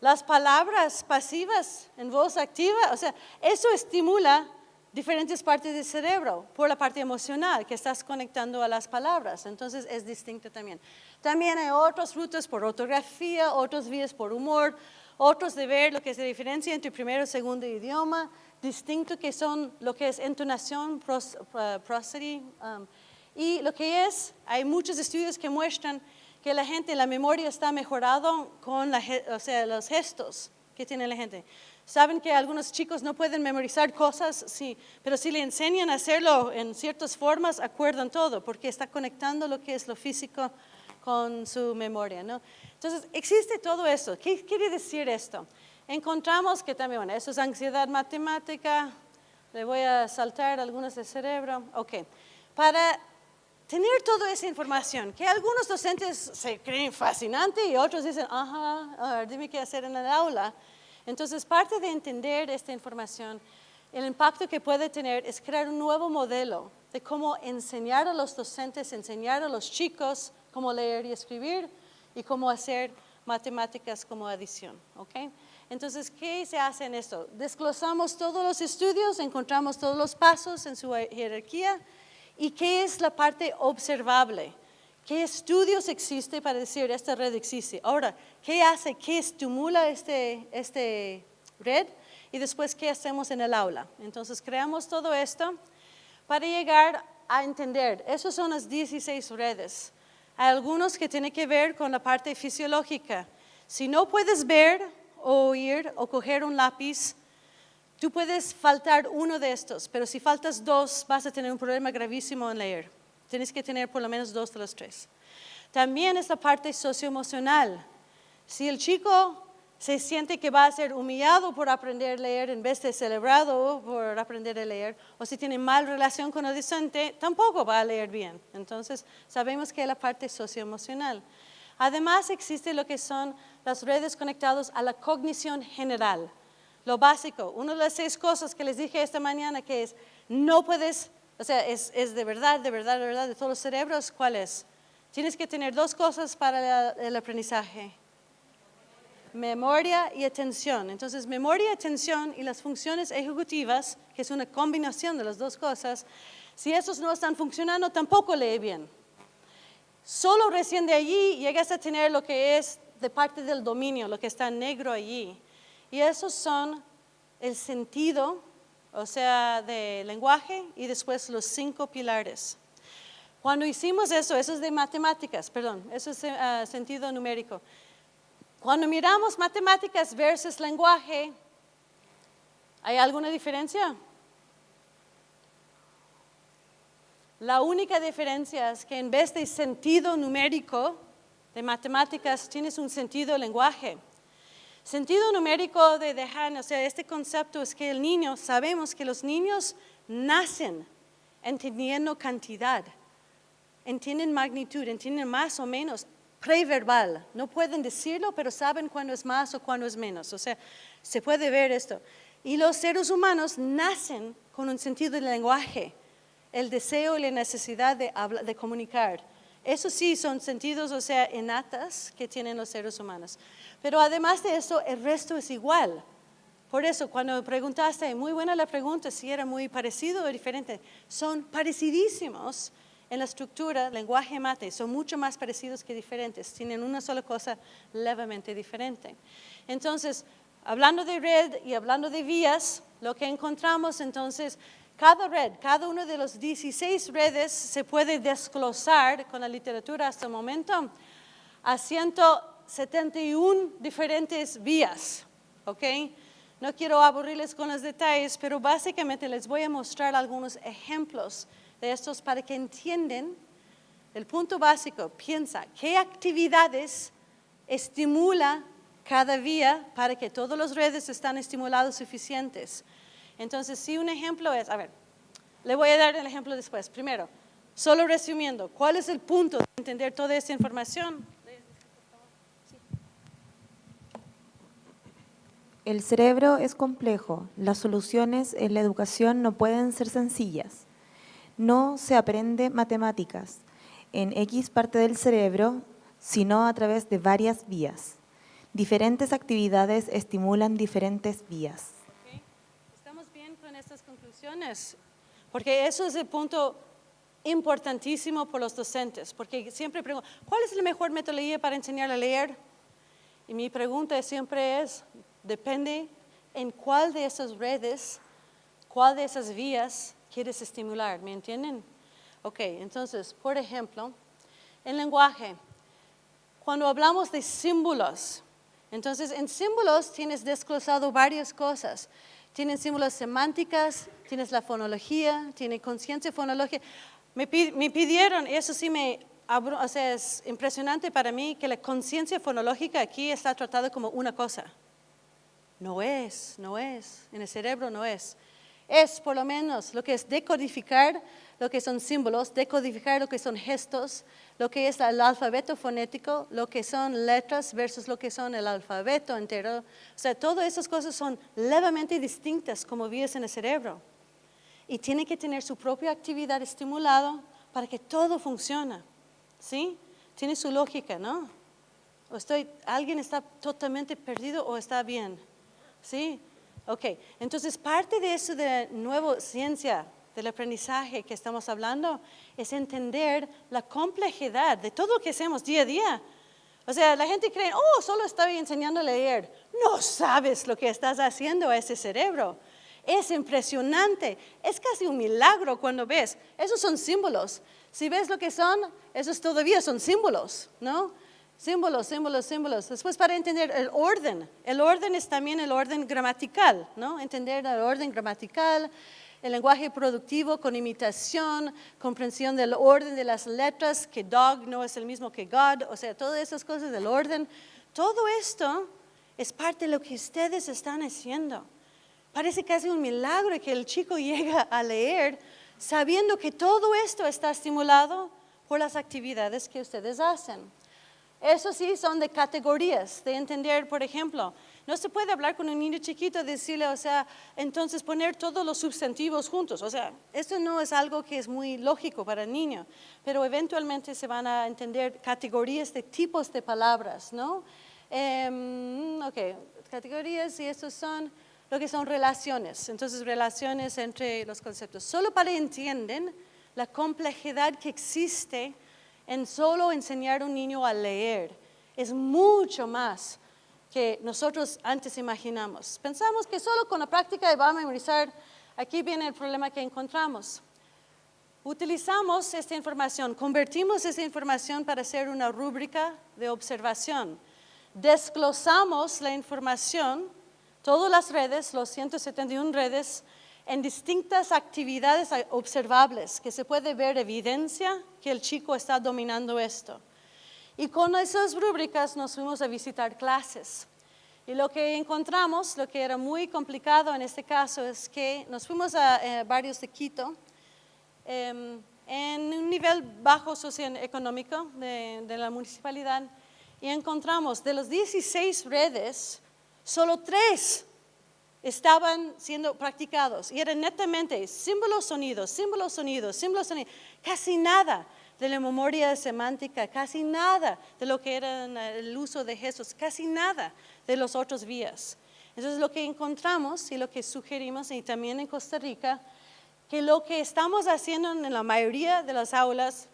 las palabras pasivas en voz activa, o sea, eso estimula diferentes partes del cerebro por la parte emocional que estás conectando a las palabras, entonces es distinto también. También hay otras rutas por ortografía, otras vías por humor, otros de ver lo que es la diferencia entre primero y segundo idioma, distinto que son lo que es entonación, uh, prosody, um, y lo que es, hay muchos estudios que muestran que la gente, la memoria está mejorado con o sea, los gestos que tiene la gente. Saben que algunos chicos no pueden memorizar cosas, sí, pero si le enseñan a hacerlo en ciertas formas, acuerdan todo, porque está conectando lo que es lo físico con su memoria, ¿no? Entonces, existe todo eso. ¿Qué quiere decir esto? Encontramos que también, bueno, eso es ansiedad matemática, le voy a saltar algunas del cerebro. Ok, para tener toda esa información, que algunos docentes se creen fascinante y otros dicen, ajá, a ver, dime qué hacer en el aula. Entonces, parte de entender esta información, el impacto que puede tener es crear un nuevo modelo de cómo enseñar a los docentes, enseñar a los chicos cómo leer y escribir y cómo hacer matemáticas como adición. ¿ok? Entonces, ¿qué se hace en esto? Desglosamos todos los estudios, encontramos todos los pasos en su jerarquía y qué es la parte observable. ¿Qué estudios existe para decir esta red existe? Ahora, ¿qué hace? ¿Qué estimula este, este red? Y después, ¿qué hacemos en el aula? Entonces, creamos todo esto para llegar a entender. Esas son las 16 redes. Hay algunos que tienen que ver con la parte fisiológica. Si no puedes ver o oír o coger un lápiz, tú puedes faltar uno de estos, pero si faltas dos, vas a tener un problema gravísimo en leer. Tienes que tener por lo menos dos de los tres. También es la parte socioemocional. Si el chico se siente que va a ser humillado por aprender a leer en vez de celebrado por aprender a leer, o si tiene mal relación con el docente, tampoco va a leer bien. Entonces, sabemos que es la parte socioemocional. Además, existe lo que son las redes conectadas a la cognición general. Lo básico, una de las seis cosas que les dije esta mañana que es, no puedes, o sea, es, de verdad, de verdad, de verdad, de todos los cerebros, ¿cuál es? Tienes que tener dos cosas para el aprendizaje memoria y atención. Entonces, memoria, atención y las funciones ejecutivas, que es una combinación de las dos cosas, si esos no están funcionando, tampoco lee bien. Solo recién de allí llegas a tener lo que es de parte del dominio, lo que está negro allí. Y esos son el sentido, o sea, de lenguaje y después los cinco pilares. Cuando hicimos eso, eso es de matemáticas, perdón, eso es ah, sentido numérico. Cuando miramos matemáticas versus lenguaje, ¿hay alguna diferencia? La única diferencia es que en vez de sentido numérico de matemáticas, tienes un sentido lenguaje. Sentido numérico de dejar, o sea, este concepto es que el niño, sabemos que los niños nacen entendiendo cantidad, entienden magnitud, entienden más o menos preverbal. No pueden decirlo, pero saben cuándo es más o cuándo es menos. O sea, se puede ver esto. Y los seres humanos nacen con un sentido del lenguaje, el deseo y la necesidad de, de comunicar. Eso sí son sentidos, o sea, innatas que tienen los seres humanos. Pero además de eso, el resto es igual. Por eso, cuando preguntaste, muy buena la pregunta, si era muy parecido o diferente, son parecidísimos en la estructura, lenguaje mate, son mucho más parecidos que diferentes, tienen una sola cosa levemente diferente. Entonces, hablando de red y hablando de vías, lo que encontramos entonces, cada red, cada uno de los 16 redes se puede desglosar con la literatura hasta el momento a 171 diferentes vías, ¿ok? No quiero aburrirles con los detalles, pero básicamente les voy a mostrar algunos ejemplos de estos para que entiendan el punto básico. Piensa, ¿qué actividades estimula cada vía para que todas las redes están estimulados suficientes? Entonces, si un ejemplo es, a ver, le voy a dar el ejemplo después. Primero, solo resumiendo, ¿cuál es el punto de entender toda esta información? El cerebro es complejo, las soluciones en la educación no pueden ser sencillas. No se aprende matemáticas en X parte del cerebro, sino a través de varias vías. Diferentes actividades estimulan diferentes vías. Porque eso es el punto importantísimo por los docentes, porque siempre pregunto, ¿cuál es la mejor metodología para enseñar a leer? Y mi pregunta siempre es, Depende en cuál de esas redes, cuál de esas vías quieres estimular, ¿me entienden? Ok, entonces, por ejemplo, en lenguaje, cuando hablamos de símbolos, entonces en símbolos tienes desglosado varias cosas. Tienes símbolos semánticas, tienes la fonología, tienes conciencia fonológica. Me, me, pidieron, eso sí me, o sea, es impresionante para mí que la conciencia fonológica aquí está tratada como una cosa. No es, no es, en el cerebro no es. Es por lo menos lo que es decodificar lo que son símbolos, decodificar lo que son gestos, lo que es el alfabeto fonético, lo que son letras versus lo que son el alfabeto entero. O sea, todas esas cosas son levemente distintas como vías en el cerebro. Y tiene que tener su propia actividad estimulada para que todo funcione. ¿Sí? Tiene su lógica, ¿no? O estoy, ¿Alguien está totalmente perdido o está bien? ¿Sí? Ok, entonces parte de eso de nueva ciencia del aprendizaje que estamos hablando es entender la complejidad de todo lo que hacemos día a día. O sea, la gente cree, oh, solo estoy enseñando a leer. No sabes lo que estás haciendo a ese cerebro. Es impresionante, es casi un milagro cuando ves. Esos son símbolos. Si ves lo que son, esos todavía son símbolos, ¿no? Símbolos, símbolos, símbolos. Después para entender el orden. El orden es también el orden gramatical, ¿no? Entender el orden gramatical, el lenguaje productivo con imitación, comprensión del orden de las letras, que dog no es el mismo que God, o sea, todas esas cosas del orden. Todo esto es parte de lo que ustedes están haciendo. Parece casi un milagro que el chico llega a leer sabiendo que todo esto está estimulado por las actividades que ustedes hacen. Eso sí son de categorías, de entender, por ejemplo, no se puede hablar con un niño chiquito decirle, o sea, entonces poner todos los sustantivos juntos. O sea, esto no es algo que es muy lógico para el niño, pero eventualmente se van a entender categorías de tipos de palabras, ¿no? Eh, ok, categorías y estos son lo que son relaciones. Entonces, relaciones entre los conceptos. Solo para que entiendan la complejidad que existe en solo enseñar a un niño a leer. Es mucho más que nosotros antes imaginamos. Pensamos que solo con la práctica va a memorizar, aquí viene el problema que encontramos. Utilizamos esta información, convertimos esta información para hacer una rúbrica de observación. Desglosamos la información, todas las redes, los 171 redes, en distintas actividades observables, que se puede ver evidencia que el chico está dominando esto. Y con esas rúbricas nos fuimos a visitar clases. Y lo que encontramos, lo que era muy complicado en este caso, es que nos fuimos a eh, barrios de Quito, em, en un nivel bajo socioeconómico de, de la municipalidad, y encontramos de los 16 redes, solo tres estaban siendo practicados y eran netamente símbolos, sonidos, símbolos, sonidos, símbolos, sonidos, casi nada. De la memoria semántica, casi nada de lo que era el uso de gestos, casi nada de los otros vías. Entonces lo que encontramos y lo que sugerimos, y también en Costa Rica, que lo que estamos haciendo en la mayoría de las aulas,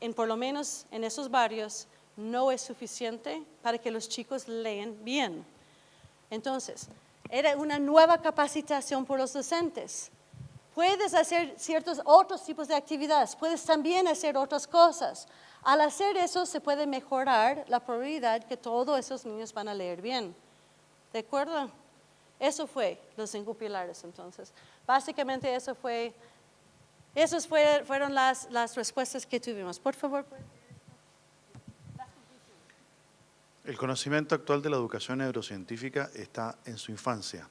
en por lo menos en esos barrios, no es suficiente para que los chicos lean bien. Entonces, era una nueva capacitación por los docentes. Puedes hacer ciertos otros tipos de actividades, puedes también hacer otras cosas. Al hacer eso se puede mejorar la probabilidad que todos esos niños van a leer bien. ¿De acuerdo? Eso fue los cinco pilares entonces. Básicamente eso fue, esas fueron las, las respuestas que tuvimos. Por favor. El conocimiento actual de la educación neurocientífica está en su infancia.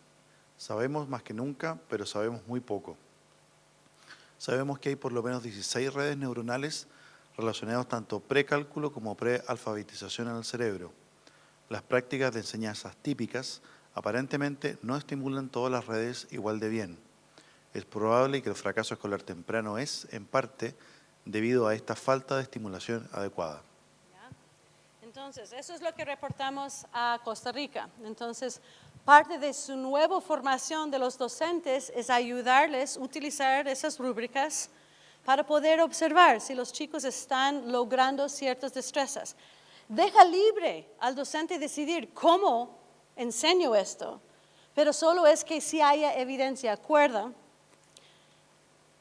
Sabemos más que nunca, pero sabemos muy poco. Sabemos que hay por lo menos 16 redes neuronales relacionadas tanto precálculo como prealfabetización en el cerebro. Las prácticas de enseñanzas típicas aparentemente no estimulan todas las redes igual de bien. Es probable que el fracaso escolar temprano es, en parte, debido a esta falta de estimulación adecuada. Entonces, eso es lo que reportamos a Costa Rica. Entonces, parte de su nueva formación de los docentes es ayudarles a utilizar esas rúbricas para poder observar si los chicos están logrando ciertas destrezas. Deja libre al docente decidir cómo enseño esto, pero solo es que si haya evidencia. Acuerda,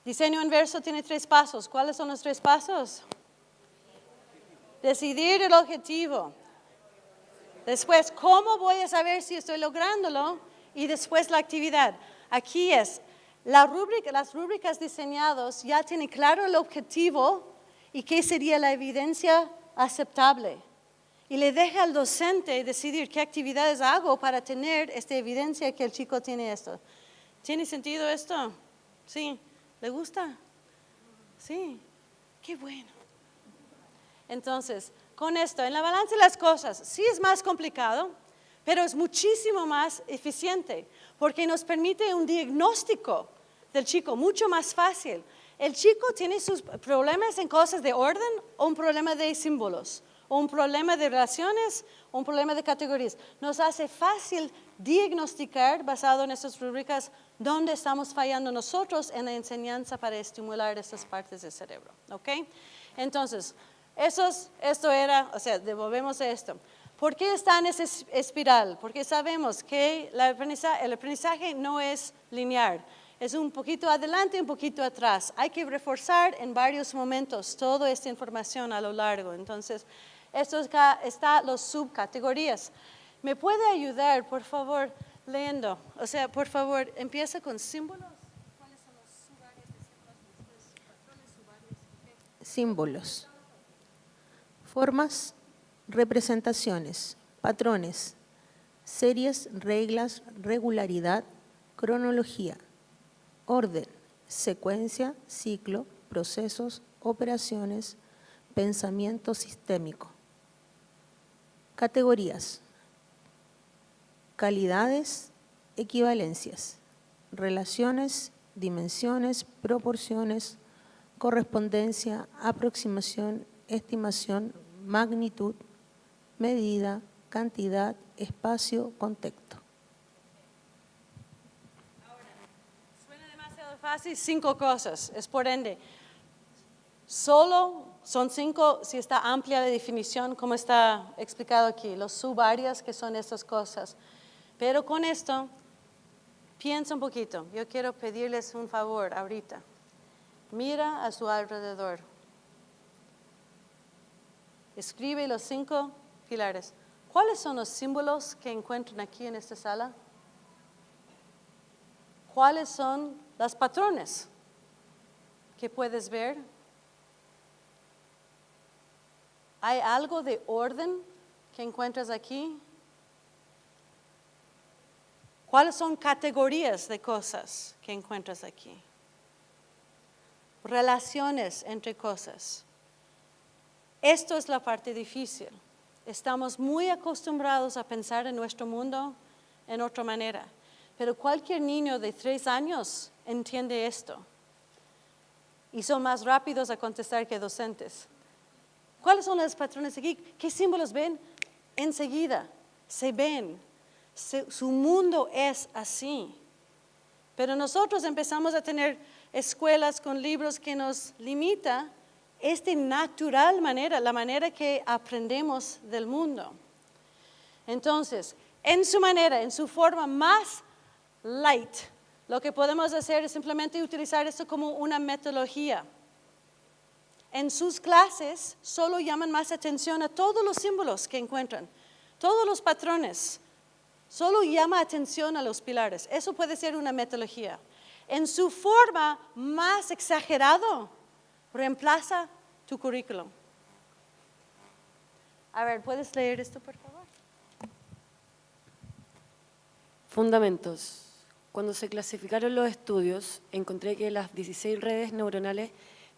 diseño inverso tiene tres pasos. ¿Cuáles son los tres pasos? Decidir el objetivo. Después, ¿cómo voy a saber si estoy lográndolo? Y después la actividad. Aquí es, las rúbricas diseñadas ya tienen claro el objetivo y qué sería la evidencia aceptable. Y le deja al docente decidir qué actividades hago para tener esta evidencia que el chico tiene esto. ¿Tiene sentido esto? Sí. ¿Le gusta? Sí. Qué bueno. Entonces, con esto, en la balanza de las cosas, sí es más complicado, pero es muchísimo más eficiente, porque nos permite un diagnóstico del chico mucho más fácil. El chico tiene sus problemas en cosas de orden o un problema de símbolos, o un problema de relaciones, un problema de categorías. Nos hace fácil diagnosticar, basado en estas rúbricas, dónde estamos fallando nosotros en la enseñanza para estimular estas partes del cerebro. ¿ok? Entonces, esto era, o sea, devolvemos esto. ¿Por qué está en esa espiral? Porque sabemos que el aprendizaje, no es lineal. Es un poquito adelante un poquito atrás. Hay que reforzar en varios momentos toda esta información a lo largo. Entonces, esto está, está las subcategorías. ¿Me puede ayudar, por favor, leyendo? O sea, por favor, empieza con símbolos. ¿Cuáles son los subáreas de símbolos? Símbolos formas, representaciones, patrones, series, reglas, regularidad, cronología, orden, secuencia, ciclo, procesos, operaciones, pensamiento sistémico. Categorías, calidades, equivalencias, relaciones, dimensiones, proporciones, correspondencia, aproximación, estimación, magnitud, medida, cantidad, espacio, contexto. Ahora, suena demasiado fácil, cinco cosas, es por ende. Solo son cinco, si está amplia la definición, como está explicado aquí, los subáreas que son estas cosas. Pero con esto, piensa un poquito. Yo quiero pedirles un favor ahorita. Mira a su alrededor. Escribe los cinco pilares. ¿Cuáles son los símbolos que encuentran aquí en esta sala? ¿Cuáles son los patrones que puedes ver? ¿Hay algo de orden que encuentras aquí? ¿Cuáles son categorías de cosas que encuentras aquí? Relaciones entre cosas. Esto es la parte difícil. Estamos muy acostumbrados a pensar en nuestro mundo en otra manera, pero cualquier niño de tres años entiende esto. y son más rápidos a contestar que docentes. ¿Cuáles son los patrones aquí? ¿Qué símbolos ven? Enseguida, se ven. Su mundo es así. Pero nosotros empezamos a tener escuelas con libros que nos limita esta natural manera, la manera que aprendemos del mundo. Entonces, en su manera, en su forma más light, lo que podemos hacer es simplemente utilizar esto como una metodología. En sus clases solo llaman más atención a todos los símbolos que encuentran, todos los patrones. Solo llama atención a los pilares. Eso puede ser una metodología. En su forma más exagerado, reemplaza tu currículum. A ver, ¿puedes leer esto, por favor? Fundamentos. Cuando se clasificaron los estudios, encontré que las 16 redes neuronales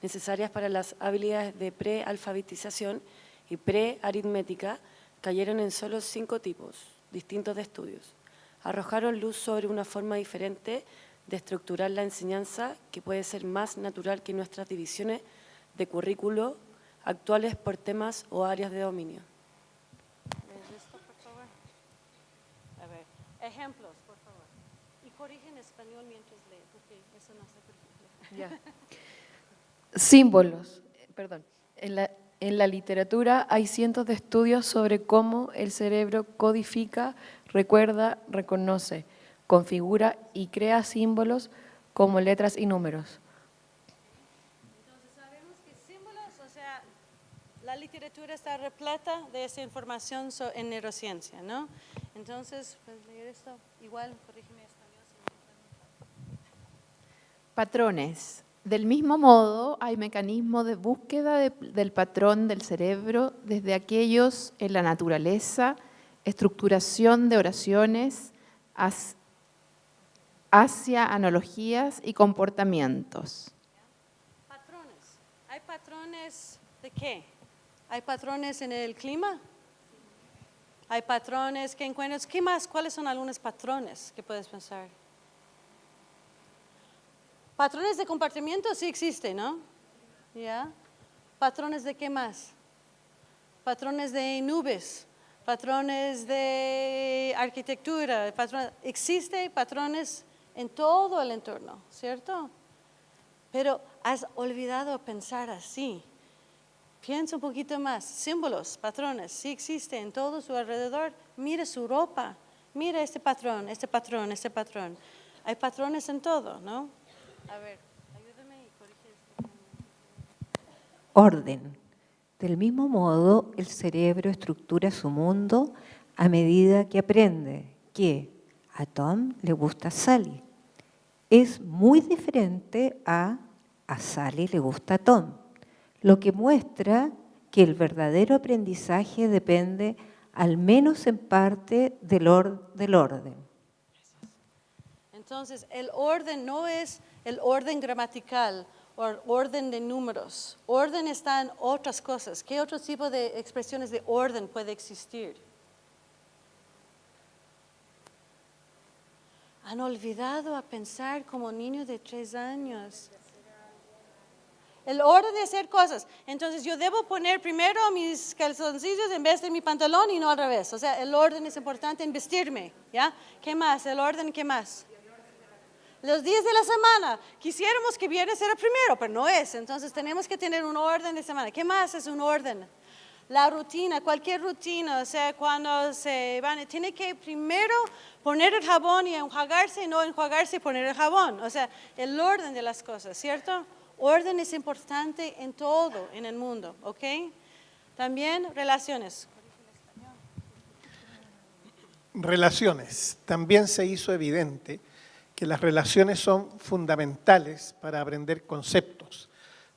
necesarias para las habilidades de prealfabetización y prearitmética cayeron en solo cinco tipos distintos de estudios. Arrojaron luz sobre una forma diferente de estructurar la enseñanza que puede ser más natural que nuestras divisiones de currículo actuales por temas o áreas de dominio. Ejemplos, por favor. Y corrige en español mientras lee, porque eso no se corrige. Símbolos. Perdón. En la, en la literatura hay cientos de estudios sobre cómo el cerebro codifica, recuerda, reconoce, configura y crea símbolos como letras y números. Entonces sabemos que símbolos, o sea, la literatura está repleta de esa información en neurociencia, ¿no? Entonces, ¿puedes leer esto? Igual, corrígeme. Patrones. Del mismo modo, hay mecanismos de búsqueda de- del patrón del cerebro, desde aquellos en la naturaleza, estructuración de oraciones, as- hacia analogías y comportamientos. Patrones. ¿Hay patrones de qué? ¿Hay patrones en el clima? ¿Hay patrones que encuentras? ¿Qué más? ¿Cuáles son algunos patrones que puedes pensar? Patrones de comportamiento sí existen, ¿no? ¿Ya? ¿Patrones de qué más? Patrones de nubes, patrones de arquitectura, patrones, existen patrones en todo el entorno, ¿cierto? Pero has olvidado pensar así. Piensa un poquito más. Símbolos, patrones, sí existen en todo su alrededor. Mira su ropa. Mira este patrón, este patrón, este patrón. Hay patrones en todo, ¿no? A ver, ayúdame y corrige esto. Orden. Del mismo modo, el cerebro estructura su mundo a medida que aprende que a Tom le gusta Sally. Es muy diferente a a Sally le gusta Tom, lo que muestra que el verdadero aprendizaje depende al menos en parte del, del orden. Entonces, el orden no es el orden gramatical o orden de números. Orden está en otras cosas. ¿Qué otro tipo de expresiones de orden puede existir? Han olvidado a pensar como niños de tres años. El orden de hacer cosas. Entonces yo debo poner primero mis calzoncillos en vez de mi pantalón y no al revés. O sea, el orden es importante en vestirme. ¿Ya? ¿Qué más? El orden, ¿qué más? Los días de la semana. Quisiéramos que viernes era primero, pero no es. Entonces tenemos que tener un orden de semana. ¿Qué más es un orden? La rutina, cualquier rutina, o sea, cuando se van, tiene que primero poner el jabón y enjuagarse, no enjuagarse y poner el jabón. O sea, el orden de las cosas, ¿cierto? Orden es importante en todo en el mundo, ¿ok? También relaciones. Relaciones. También se hizo evidente que las relaciones son fundamentales para aprender conceptos,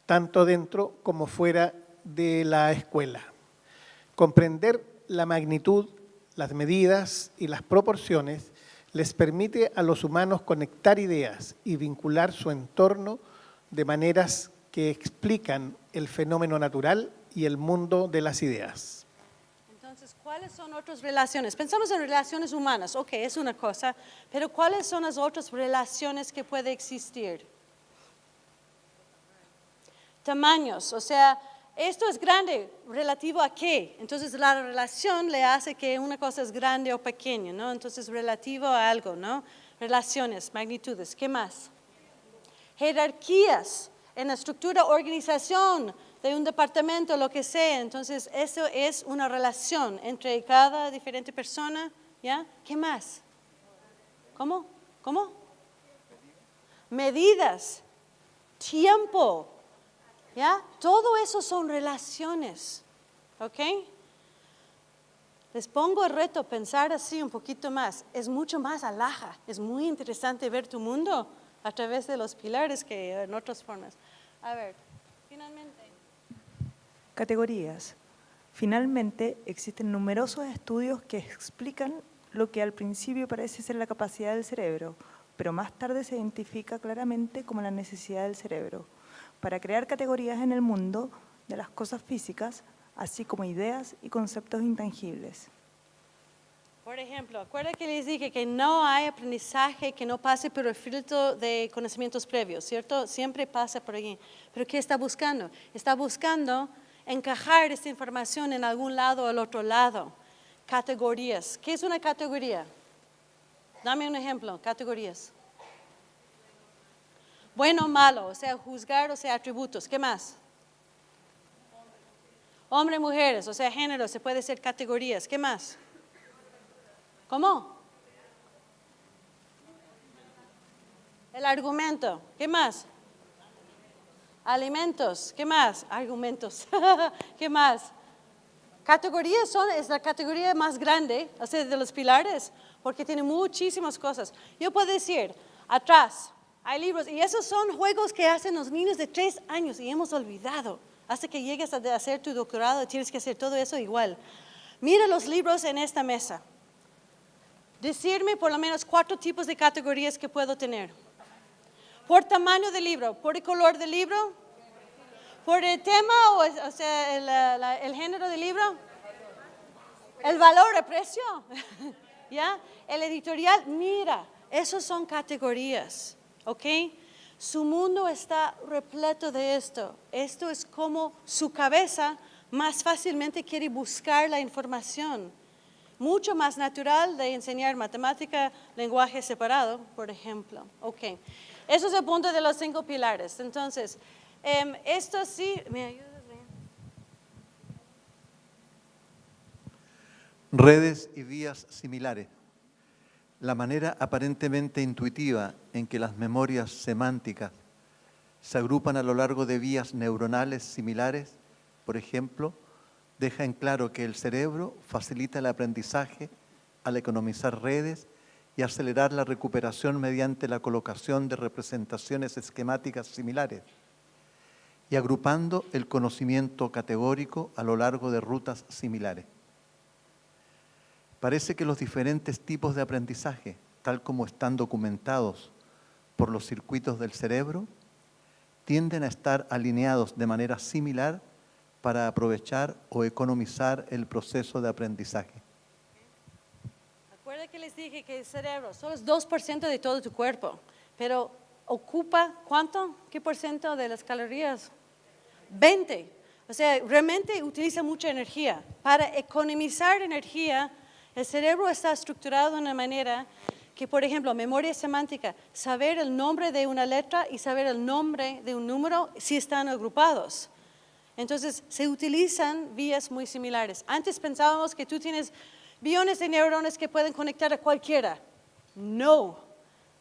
tanto dentro como fuera de la escuela. Comprender la magnitud, las medidas y las proporciones les permite a los humanos conectar ideas y vincular su entorno de maneras que explican el fenómeno natural y el mundo de las ideas. Entonces, ¿cuáles son otras relaciones? Pensamos en relaciones humanas, ok, es una cosa, pero ¿cuáles son las otras relaciones que puede existir? Tamaños, o sea, esto es grande, relativo a qué. Entonces la relación le hace que una cosa es grande o pequeña, ¿no? Entonces relativo a algo, ¿no? Relaciones, magnitudes, ¿qué más? Jerarquías en la estructura, organización de un departamento, lo que sea. Entonces eso es una relación entre cada diferente persona, ¿ya? ¿Qué más? ¿Cómo? ¿Cómo? Medidas, tiempo, ¿Ya? Todo eso son relaciones. ¿Ok? Les pongo el reto pensar así un poquito más. Es mucho más alhaja. Es muy interesante ver tu mundo a través de los pilares que en otras formas. A ver, finalmente. Categorías. Finalmente, existen numerosos estudios que explican lo que al principio parece ser la capacidad del cerebro, pero más tarde se identifica claramente como la necesidad del cerebro para crear categorías en el mundo de las cosas físicas, así como ideas y conceptos intangibles. Por ejemplo, acuerda que les dije que no hay aprendizaje que no pase por el filtro de conocimientos previos, ¿cierto? Siempre pasa por allí. Pero ¿qué está buscando? Está buscando encajar esta información en algún lado o al otro lado. Categorías. ¿Qué es una categoría? Dame un ejemplo, categorías. Bueno o malo, o sea, juzgar, o sea, atributos. ¿Qué más? Hombre, mujeres, o sea, género, se puede ser categorías. ¿Qué más? ¿Cómo? El argumento. ¿Qué más? Alimentos. ¿Qué más? Argumentos. ¿Qué más? Categorías son, es la categoría más grande, o sea, de los pilares, porque tiene muchísimas cosas. Yo puedo decir, atrás, hay libros, y esos son juegos que hacen los niños de tres años y hemos olvidado. Hasta que llegues a hacer tu doctorado tienes que hacer todo eso igual. Mira los libros en esta mesa. Decirme por lo menos cuatro tipos de categorías que puedo tener. Por tamaño del libro, por el color del libro, por el tema o, sea, el, género del libro, el valor, el precio, ¿ya? El editorial, mira, esos son categorías. ¿Ok? Su mundo está repleto de esto. Esto es como su cabeza más fácilmente quiere buscar la información. Mucho más natural de enseñar matemática, lenguaje separado, por ejemplo. Ok. Eso es el punto de los cinco pilares. Entonces, em, esto sí, ¿me ayudas? Redes y vías similares la manera aparentemente intuitiva en que las memorias semánticas se agrupan a lo largo de vías neuronales similares, por ejemplo, deja en claro que el cerebro facilita el aprendizaje al economizar redes y acelerar la recuperación mediante la colocación de representaciones esquemáticas similares y agrupando el conocimiento categórico a lo largo de rutas similares. Parece que los diferentes tipos de aprendizaje, tal como están documentados por los circuitos del cerebro, tienden a estar alineados de manera similar para aprovechar o economizar el proceso de aprendizaje. Acuerda que les dije que el cerebro solo es 2% de todo tu cuerpo, pero ocupa ¿cuánto? ¿Qué por ciento de las calorías? 20. O sea, realmente utiliza mucha energía. Para economizar energía, el cerebro está estructurado de una manera que, por ejemplo, memoria semántica, saber el nombre de una letra y saber el nombre de un número si están agrupados. Entonces, se utilizan vías muy similares. Antes pensábamos que tú tienes billones de neuronas que pueden conectar a cualquiera. No.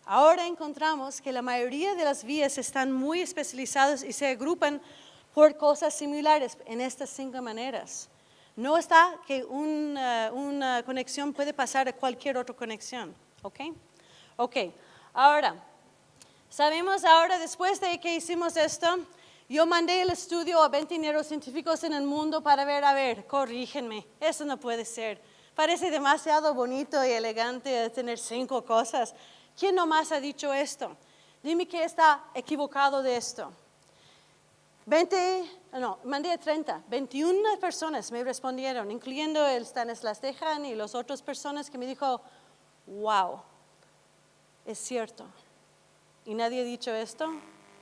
Ahora encontramos que la mayoría de las vías están muy especializadas y se agrupan por cosas similares en estas cinco maneras. No está que una, conexión puede pasar a cualquier otra conexión. ¿Ok? Ok. Ahora, sabemos ahora, después de que hicimos esto, yo mandé el estudio a 20 neurocientíficos en el mundo para ver, a ver, corrígenme, eso no puede ser. Parece demasiado bonito y elegante tener cinco cosas. ¿Quién nomás ha dicho esto? Dime que está equivocado de esto. 20, no, mandé 30, 21 personas me respondieron, incluyendo el Stanislas Dejan y las otras personas que me dijo, wow, es cierto. Y nadie ha dicho esto,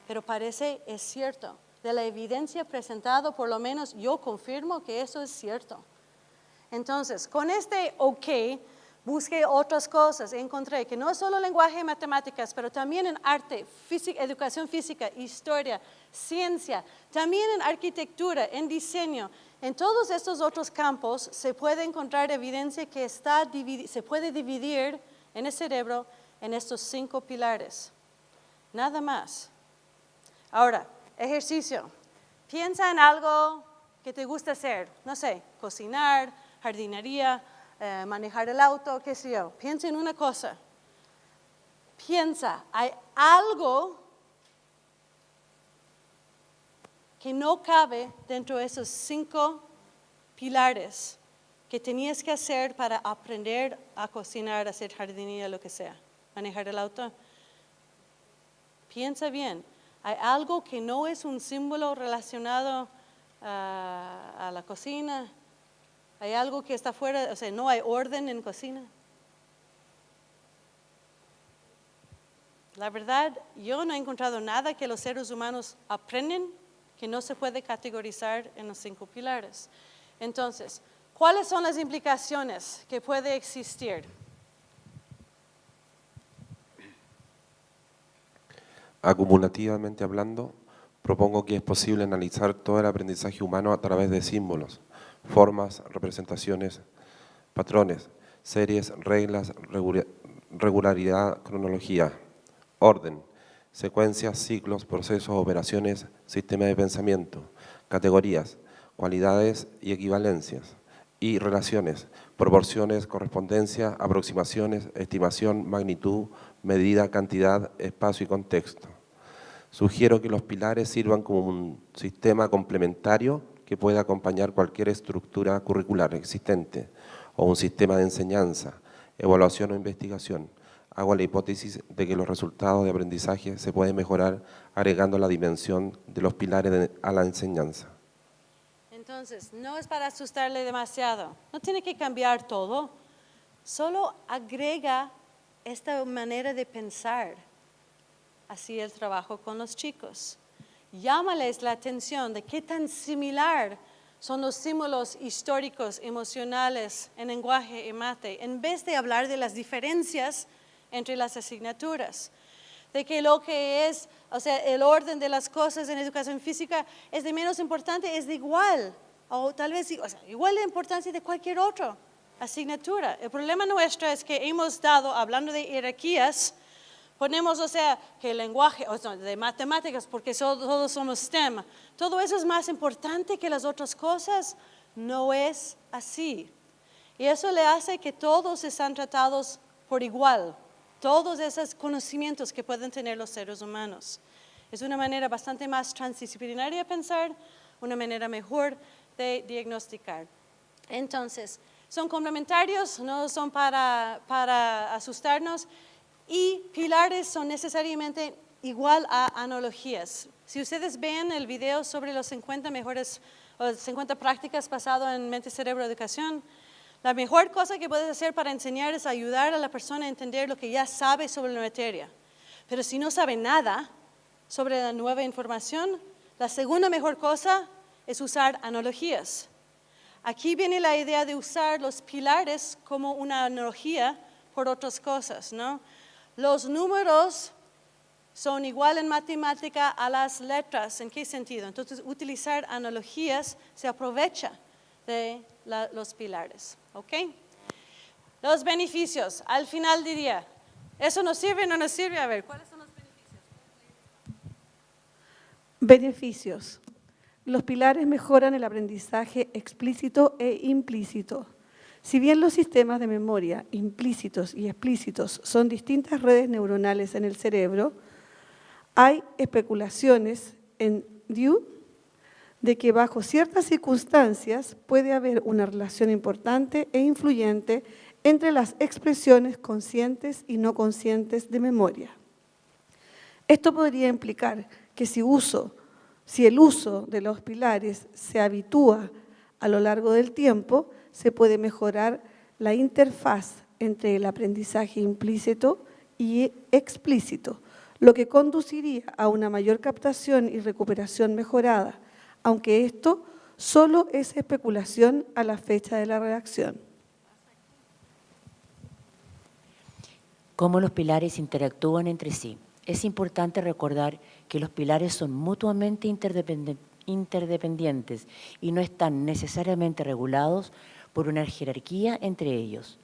pero parece es cierto. de la evidencia presentada, por lo menos yo confirmo que eso es cierto. Entonces, con este OK, busqué otras cosas. Encontré que no solo lenguaje y matemáticas, pero también en arte, educación física, historia, ciencia, también en arquitectura, en diseño. En todos estos otros campos se puede encontrar evidencia que está, se puede dividir en el cerebro en estos cinco pilares. Nada más. Ahora, ejercicio. Piensa en algo que te gusta hacer. No sé, cocinar, jardinería, eh, manejar el auto, qué sé yo. Piensa en una cosa. Piensa, hay algo que no cabe dentro de esos cinco pilares que tenías que hacer para aprender a cocinar, hacer jardinería, lo que sea, manejar el auto. Piensa bien, hay algo que no es un símbolo relacionado a, la cocina, hay algo que está fuera, o sea, no hay orden en cocina. La verdad, yo no he encontrado nada que los seres humanos aprenden que no se puede categorizar en los cinco pilares. Entonces, ¿cuáles son las implicaciones que puede existir? Acumulativamente hablando, propongo que es posible analizar todo el aprendizaje humano a través de símbolos, formas, representaciones, patrones, series, reglas, regularidad, cronología, orden, secuencias, ciclos, procesos, operaciones, sistema de pensamiento, categorías, cualidades y equivalencias, y relaciones, proporciones, correspondencia, aproximaciones, estimación, magnitud, medida, cantidad, espacio y contexto. Sugiero que los pilares sirvan como un sistema complementario que pueda acompañar cualquier estructura curricular existente o un sistema de enseñanza, evaluación o investigación. Hago la hipótesis de que los resultados de aprendizaje se pueden mejorar agregando la dimensión de los pilares a la enseñanza. Entonces, no es para asustarle demasiado, no tiene que cambiar todo, solo agrega esta manera de pensar así el trabajo con los chicos. Llámales la atención de qué tan similar son los símbolos históricos, emocionales en lenguaje y mate, en vez de hablar de las diferencias entre las asignaturas. De que lo que es, o sea, el orden de las cosas en educación física es de menos importante, es de igual, o tal vez igual de importancia de cualquier otra asignatura. El problema nuestro es que hemos dado, hablando de jerarquías, Ponemos, o sea, que el lenguaje, o sea, de matemáticas, porque todos somos STEM, todo eso es más importante que las otras cosas. No es así. Y eso le hace que todos están tratados por igual, todos esos conocimientos que pueden tener los seres humanos. Es una manera bastante más transdisciplinaria de pensar, una manera mejor de diagnosticar. Entonces, son complementarios, no son para, para asustarnos, y pilares son necesariamente igual a analogías. Si ustedes ven el video sobre los 50 mejores, o 50 prácticas basado en mente, cerebro, educación, la mejor cosa que puedes hacer para enseñar es ayudar a la persona a entender lo que ya sabe sobre la materia. Pero si no sabe nada sobre la nueva información, la segunda mejor cosa es usar analogías. Aquí viene la idea de usar los pilares como una analogía por otras cosas, ¿no? Los números son igual en matemática a las letras. ¿En qué sentido? Entonces, utilizar analogías se aprovecha de los pilares. ¿Ok? Los beneficios. Al final diría, ¿eso nos sirve o no nos sirve? A ver, ¿cuáles son los beneficios? Beneficios. Los pilares mejoran el aprendizaje explícito e implícito. Si bien los sistemas de memoria implícitos y explícitos son distintas redes neuronales en el cerebro, hay especulaciones en Due de que bajo ciertas circunstancias puede haber una relación importante e influyente entre las expresiones conscientes y no conscientes de memoria. Esto podría implicar que si el uso de los pilares se habitúa a lo largo del tiempo, se puede mejorar la interfaz entre el aprendizaje implícito y explícito, lo que conduciría a una mayor captación y recuperación mejorada, aunque esto solo es especulación a la fecha de la redacción. Cómo los pilares interactúan entre sí. Es importante recordar que los pilares son mutuamente interdependientes y no están necesariamente regulados por una jerarquía entre ellos.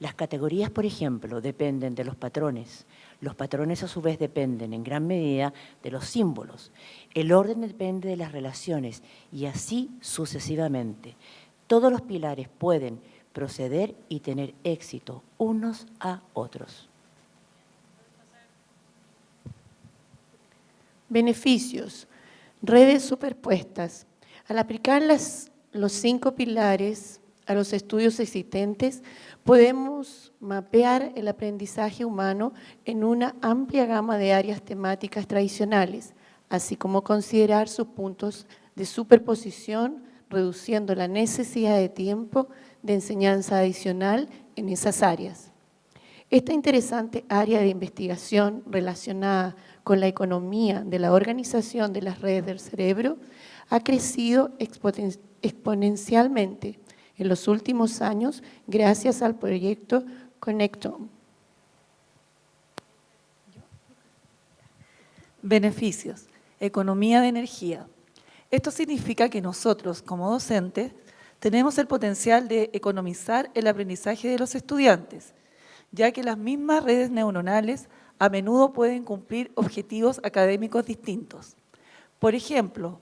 Las categorías, por ejemplo, dependen de los patrones. Los patrones a su vez dependen en gran medida de los símbolos. El orden depende de las relaciones y así sucesivamente. Todos los pilares pueden proceder y tener éxito unos a otros. Beneficios. Redes superpuestas. Al aplicar los cinco pilares a los estudios existentes, podemos mapear el aprendizaje humano en una amplia gama de áreas temáticas tradicionales, así como considerar sus puntos de superposición, reduciendo la necesidad de tiempo de enseñanza adicional en esas áreas. Esta interesante área de investigación relacionada con la economía de la organización de las redes del cerebro ha crecido exponencialmente en los últimos años gracias al proyecto Connectome. Beneficios. Economía de energía. Esto significa que nosotros, como docentes, tenemos el potencial de economizar el aprendizaje de los estudiantes, ya que las mismas redes neuronales a menudo pueden cumplir objetivos académicos distintos. Por ejemplo,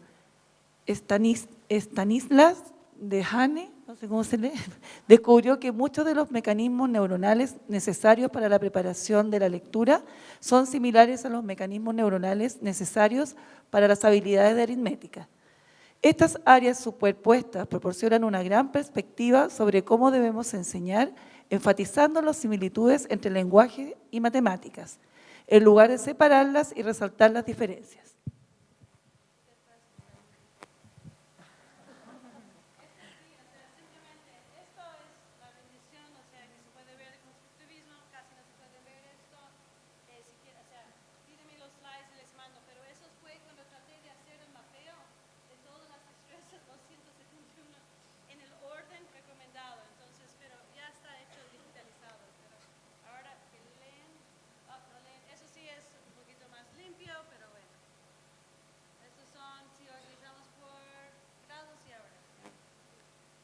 Stanislas de Hane no se descubrió que muchos de los mecanismos neuronales necesarios para la preparación de la lectura son similares a los mecanismos neuronales necesarios para las habilidades de aritmética. Estas áreas superpuestas proporcionan una gran perspectiva sobre cómo debemos enseñar, enfatizando las similitudes entre lenguaje y matemáticas, en lugar de separarlas y resaltar las diferencias.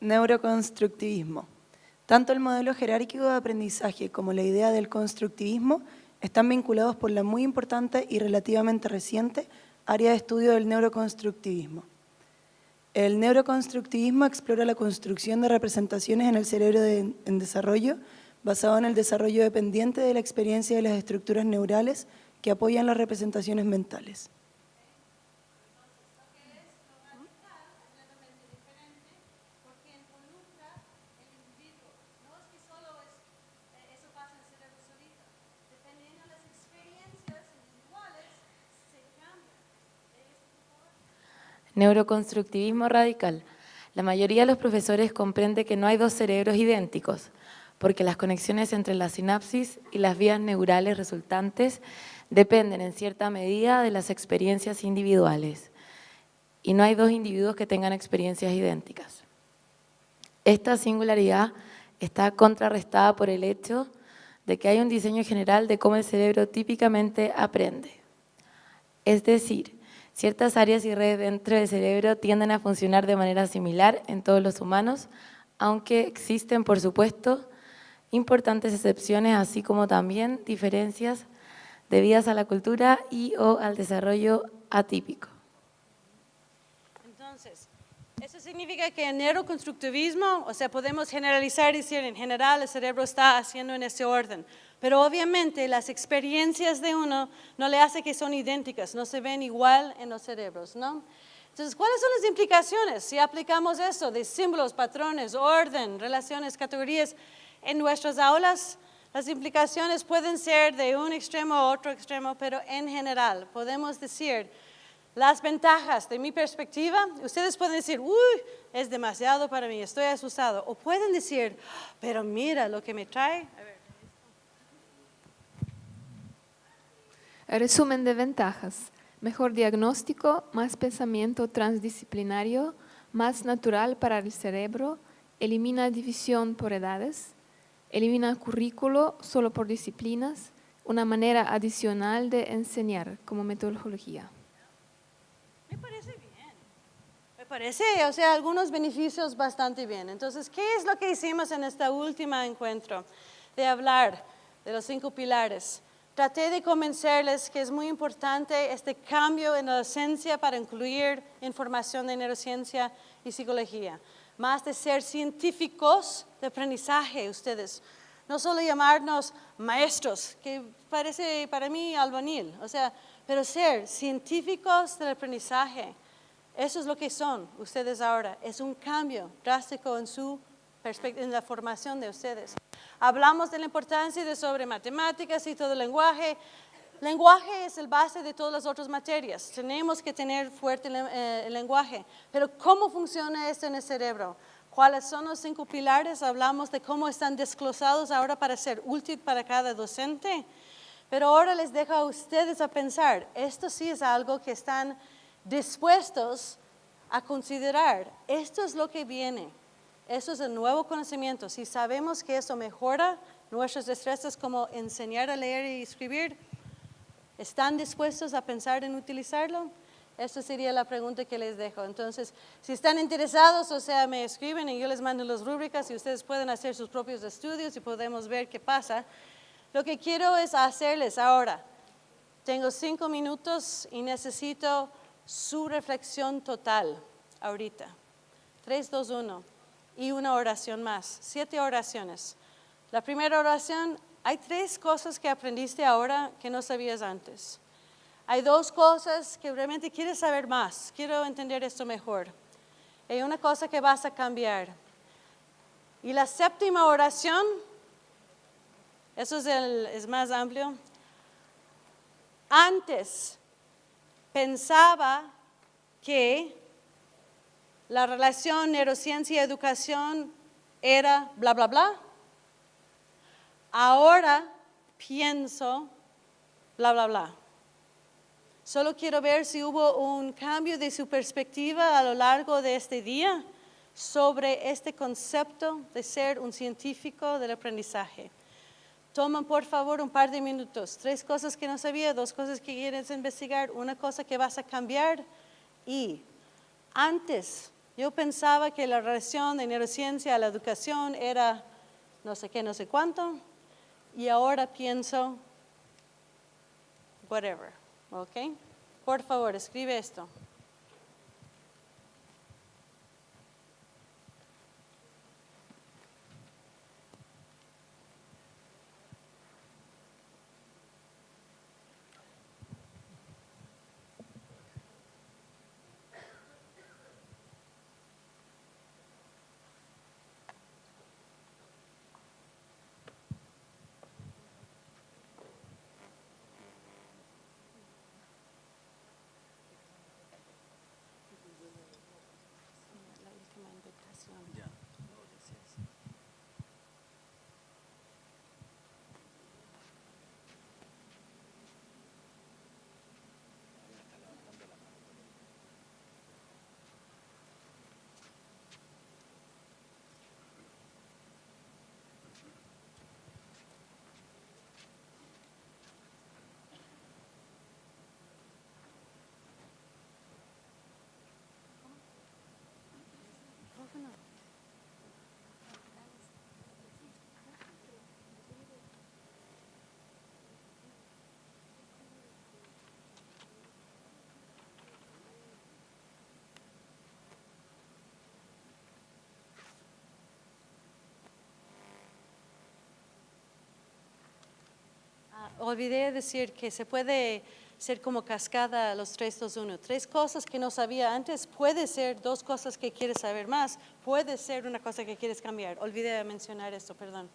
Neuroconstructivismo. Tanto el modelo jerárquico de aprendizaje como la idea del constructivismo están vinculados por la muy importante y relativamente reciente área de estudio del neuroconstructivismo. El neuroconstructivismo explora la construcción de representaciones en el cerebro en desarrollo basado en el desarrollo dependiente de la experiencia de las estructuras neurales que apoyan las representaciones mentales. Neuroconstructivismo radical. La mayoría de los profesores comprende que no hay dos cerebros idénticos, porque las conexiones entre la sinapsis y las vías neurales resultantes dependen en cierta medida de las experiencias individuales. Y no hay dos individuos que tengan experiencias idénticas. Esta singularidad está contrarrestada por el hecho de que hay un diseño general de cómo el cerebro típicamente aprende. Es decir, Ciertas áreas y redes dentro del cerebro tienden a funcionar de manera similar en todos los humanos, aunque existen, por supuesto, importantes excepciones, así como también diferencias debidas a la cultura y o al desarrollo atípico. Entonces, eso significa que en neuroconstructivismo, o sea, podemos generalizar y decir, en general el cerebro está haciendo en ese orden, pero obviamente las experiencias de uno no le hace que son idénticas, no se ven igual en los cerebros, ¿no? Entonces, ¿cuáles son las implicaciones si aplicamos eso de símbolos, patrones, orden, relaciones, categorías en nuestras aulas? Las implicaciones pueden ser de un extremo a otro extremo, pero en general podemos decir las ventajas de mi perspectiva. Ustedes pueden decir, uy, es demasiado para mí, estoy asustado. O pueden decir, pero mira lo que me trae. Resumen de ventajas. Mejor diagnóstico, más pensamiento transdisciplinario, más natural para el cerebro, elimina división por edades, elimina currículo solo por disciplinas, una manera adicional de enseñar como metodología. Me parece bien. Me parece, o sea, algunos beneficios bastante bien. Entonces, ¿qué es lo que hicimos en este último encuentro? De hablar de los cinco pilares. Traté de convencerles que es muy importante este cambio en la docencia para incluir información de neurociencia y psicología. Más de ser científicos de aprendizaje ustedes. No solo llamarnos maestros, que parece para mí albanil, o sea, pero ser científicos del aprendizaje. Eso es lo que son ustedes ahora. Es un cambio drástico en su en la formación de ustedes. Hablamos de la importancia de sobre matemáticas y todo el lenguaje. Lenguaje es el base de todas las otras materias. Tenemos que tener fuerte eh, el lenguaje. Pero ¿cómo funciona esto en el cerebro? ¿Cuáles son los cinco pilares? Hablamos de cómo están desglosados ahora para ser útil para cada docente. Pero ahora les dejo a ustedes a pensar, esto sí es algo que están dispuestos a considerar. Esto es lo que viene. Eso es el nuevo conocimiento. Si sabemos que eso mejora nuestras destrezas como enseñar a leer y escribir, ¿están dispuestos a pensar en utilizarlo? Esa sería la pregunta que les dejo. Entonces, si están interesados, o sea, me escriben y yo les mando las rúbricas y ustedes pueden hacer sus propios estudios y podemos ver qué pasa. Lo que quiero es hacerles ahora. Tengo cinco minutos y necesito su reflexión total ahorita. 3, 2, 1 y una oración más, siete oraciones. La primera oración, hay tres cosas que aprendiste ahora que no sabías antes. Hay dos cosas que realmente quieres saber más, quiero entender esto mejor. Hay una cosa que vas a cambiar. Y la séptima oración, eso es, el, es más amplio. Antes pensaba que la relación neurociencia-educación era bla, bla, bla. Ahora pienso bla, bla, bla. Solo quiero ver si hubo un cambio de su perspectiva a lo largo de este día sobre este concepto de ser un científico del aprendizaje. Toman por favor un par de minutos, tres cosas que no sabía, dos cosas que quieres investigar, una cosa que vas a cambiar y antes yo pensaba que la relación de neurociencia a la educación era no sé qué, no sé cuánto, y ahora pienso, whatever, ¿ok? Por favor, escribe esto. Olvidé decir que se puede ser como cascada los 3, 2, 1. Tres cosas que no sabía antes, puede ser dos cosas que quieres saber más, puede ser una cosa que quieres cambiar. Olvidé mencionar esto, perdón.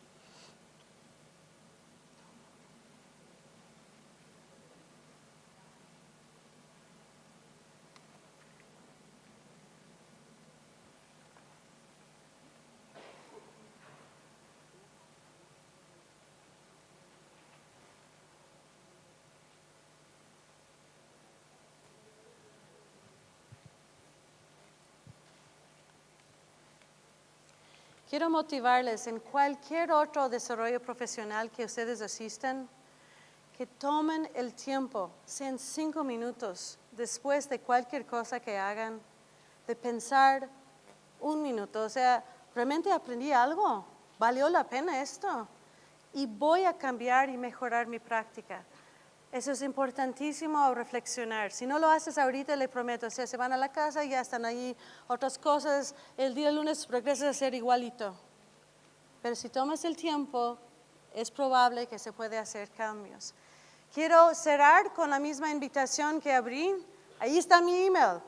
Quiero motivarles en cualquier otro desarrollo profesional que ustedes asistan, que tomen el tiempo, sean cinco minutos, después de cualquier cosa que hagan, de pensar un minuto, o sea, realmente aprendí algo, valió la pena esto y voy a cambiar y mejorar mi práctica. Eso es importantísimo reflexionar. Si no lo haces ahorita, le prometo, o sea, se van a la casa ya están ahí otras cosas, el día lunes regresas a ser igualito. Pero si tomas el tiempo, es probable que se puede hacer cambios. Quiero cerrar con la misma invitación que abrí. Ahí está mi email.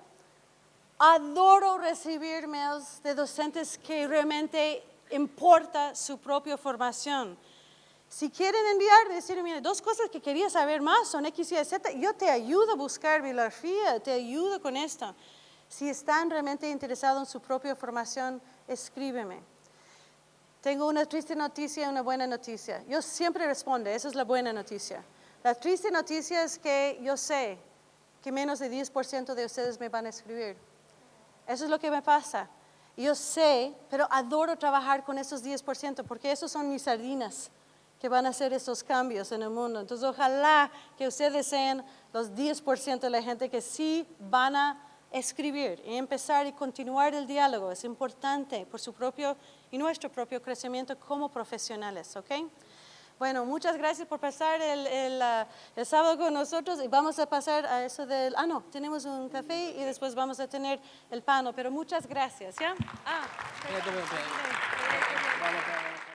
Adoro recibir mails de docentes que realmente importa su propia formación. Si quieren enviar, decir, mire, dos cosas que quería saber más son X, Y, Z, yo te ayudo a buscar bibliografía, te ayudo con esto. Si están realmente interesados en su propia formación, escríbeme. Tengo una triste noticia y una buena noticia. Yo siempre respondo, esa es la buena noticia. La triste noticia es que yo sé que menos de 10% de ustedes me van a escribir. Eso es lo que me pasa. Yo sé, pero adoro trabajar con esos 10% porque esos son mis sardinas que van a hacer esos cambios en el mundo. Entonces, ojalá que ustedes sean los 10% de la gente que sí van a escribir y empezar y continuar el diálogo. Es importante por su propio y nuestro propio crecimiento como profesionales, ¿ok? Bueno, muchas gracias por pasar el, el, el, sábado con nosotros y vamos a pasar a eso del... Ah, no, tenemos un café y después vamos a tener el pano, pero muchas gracias, ¿ya? Ah,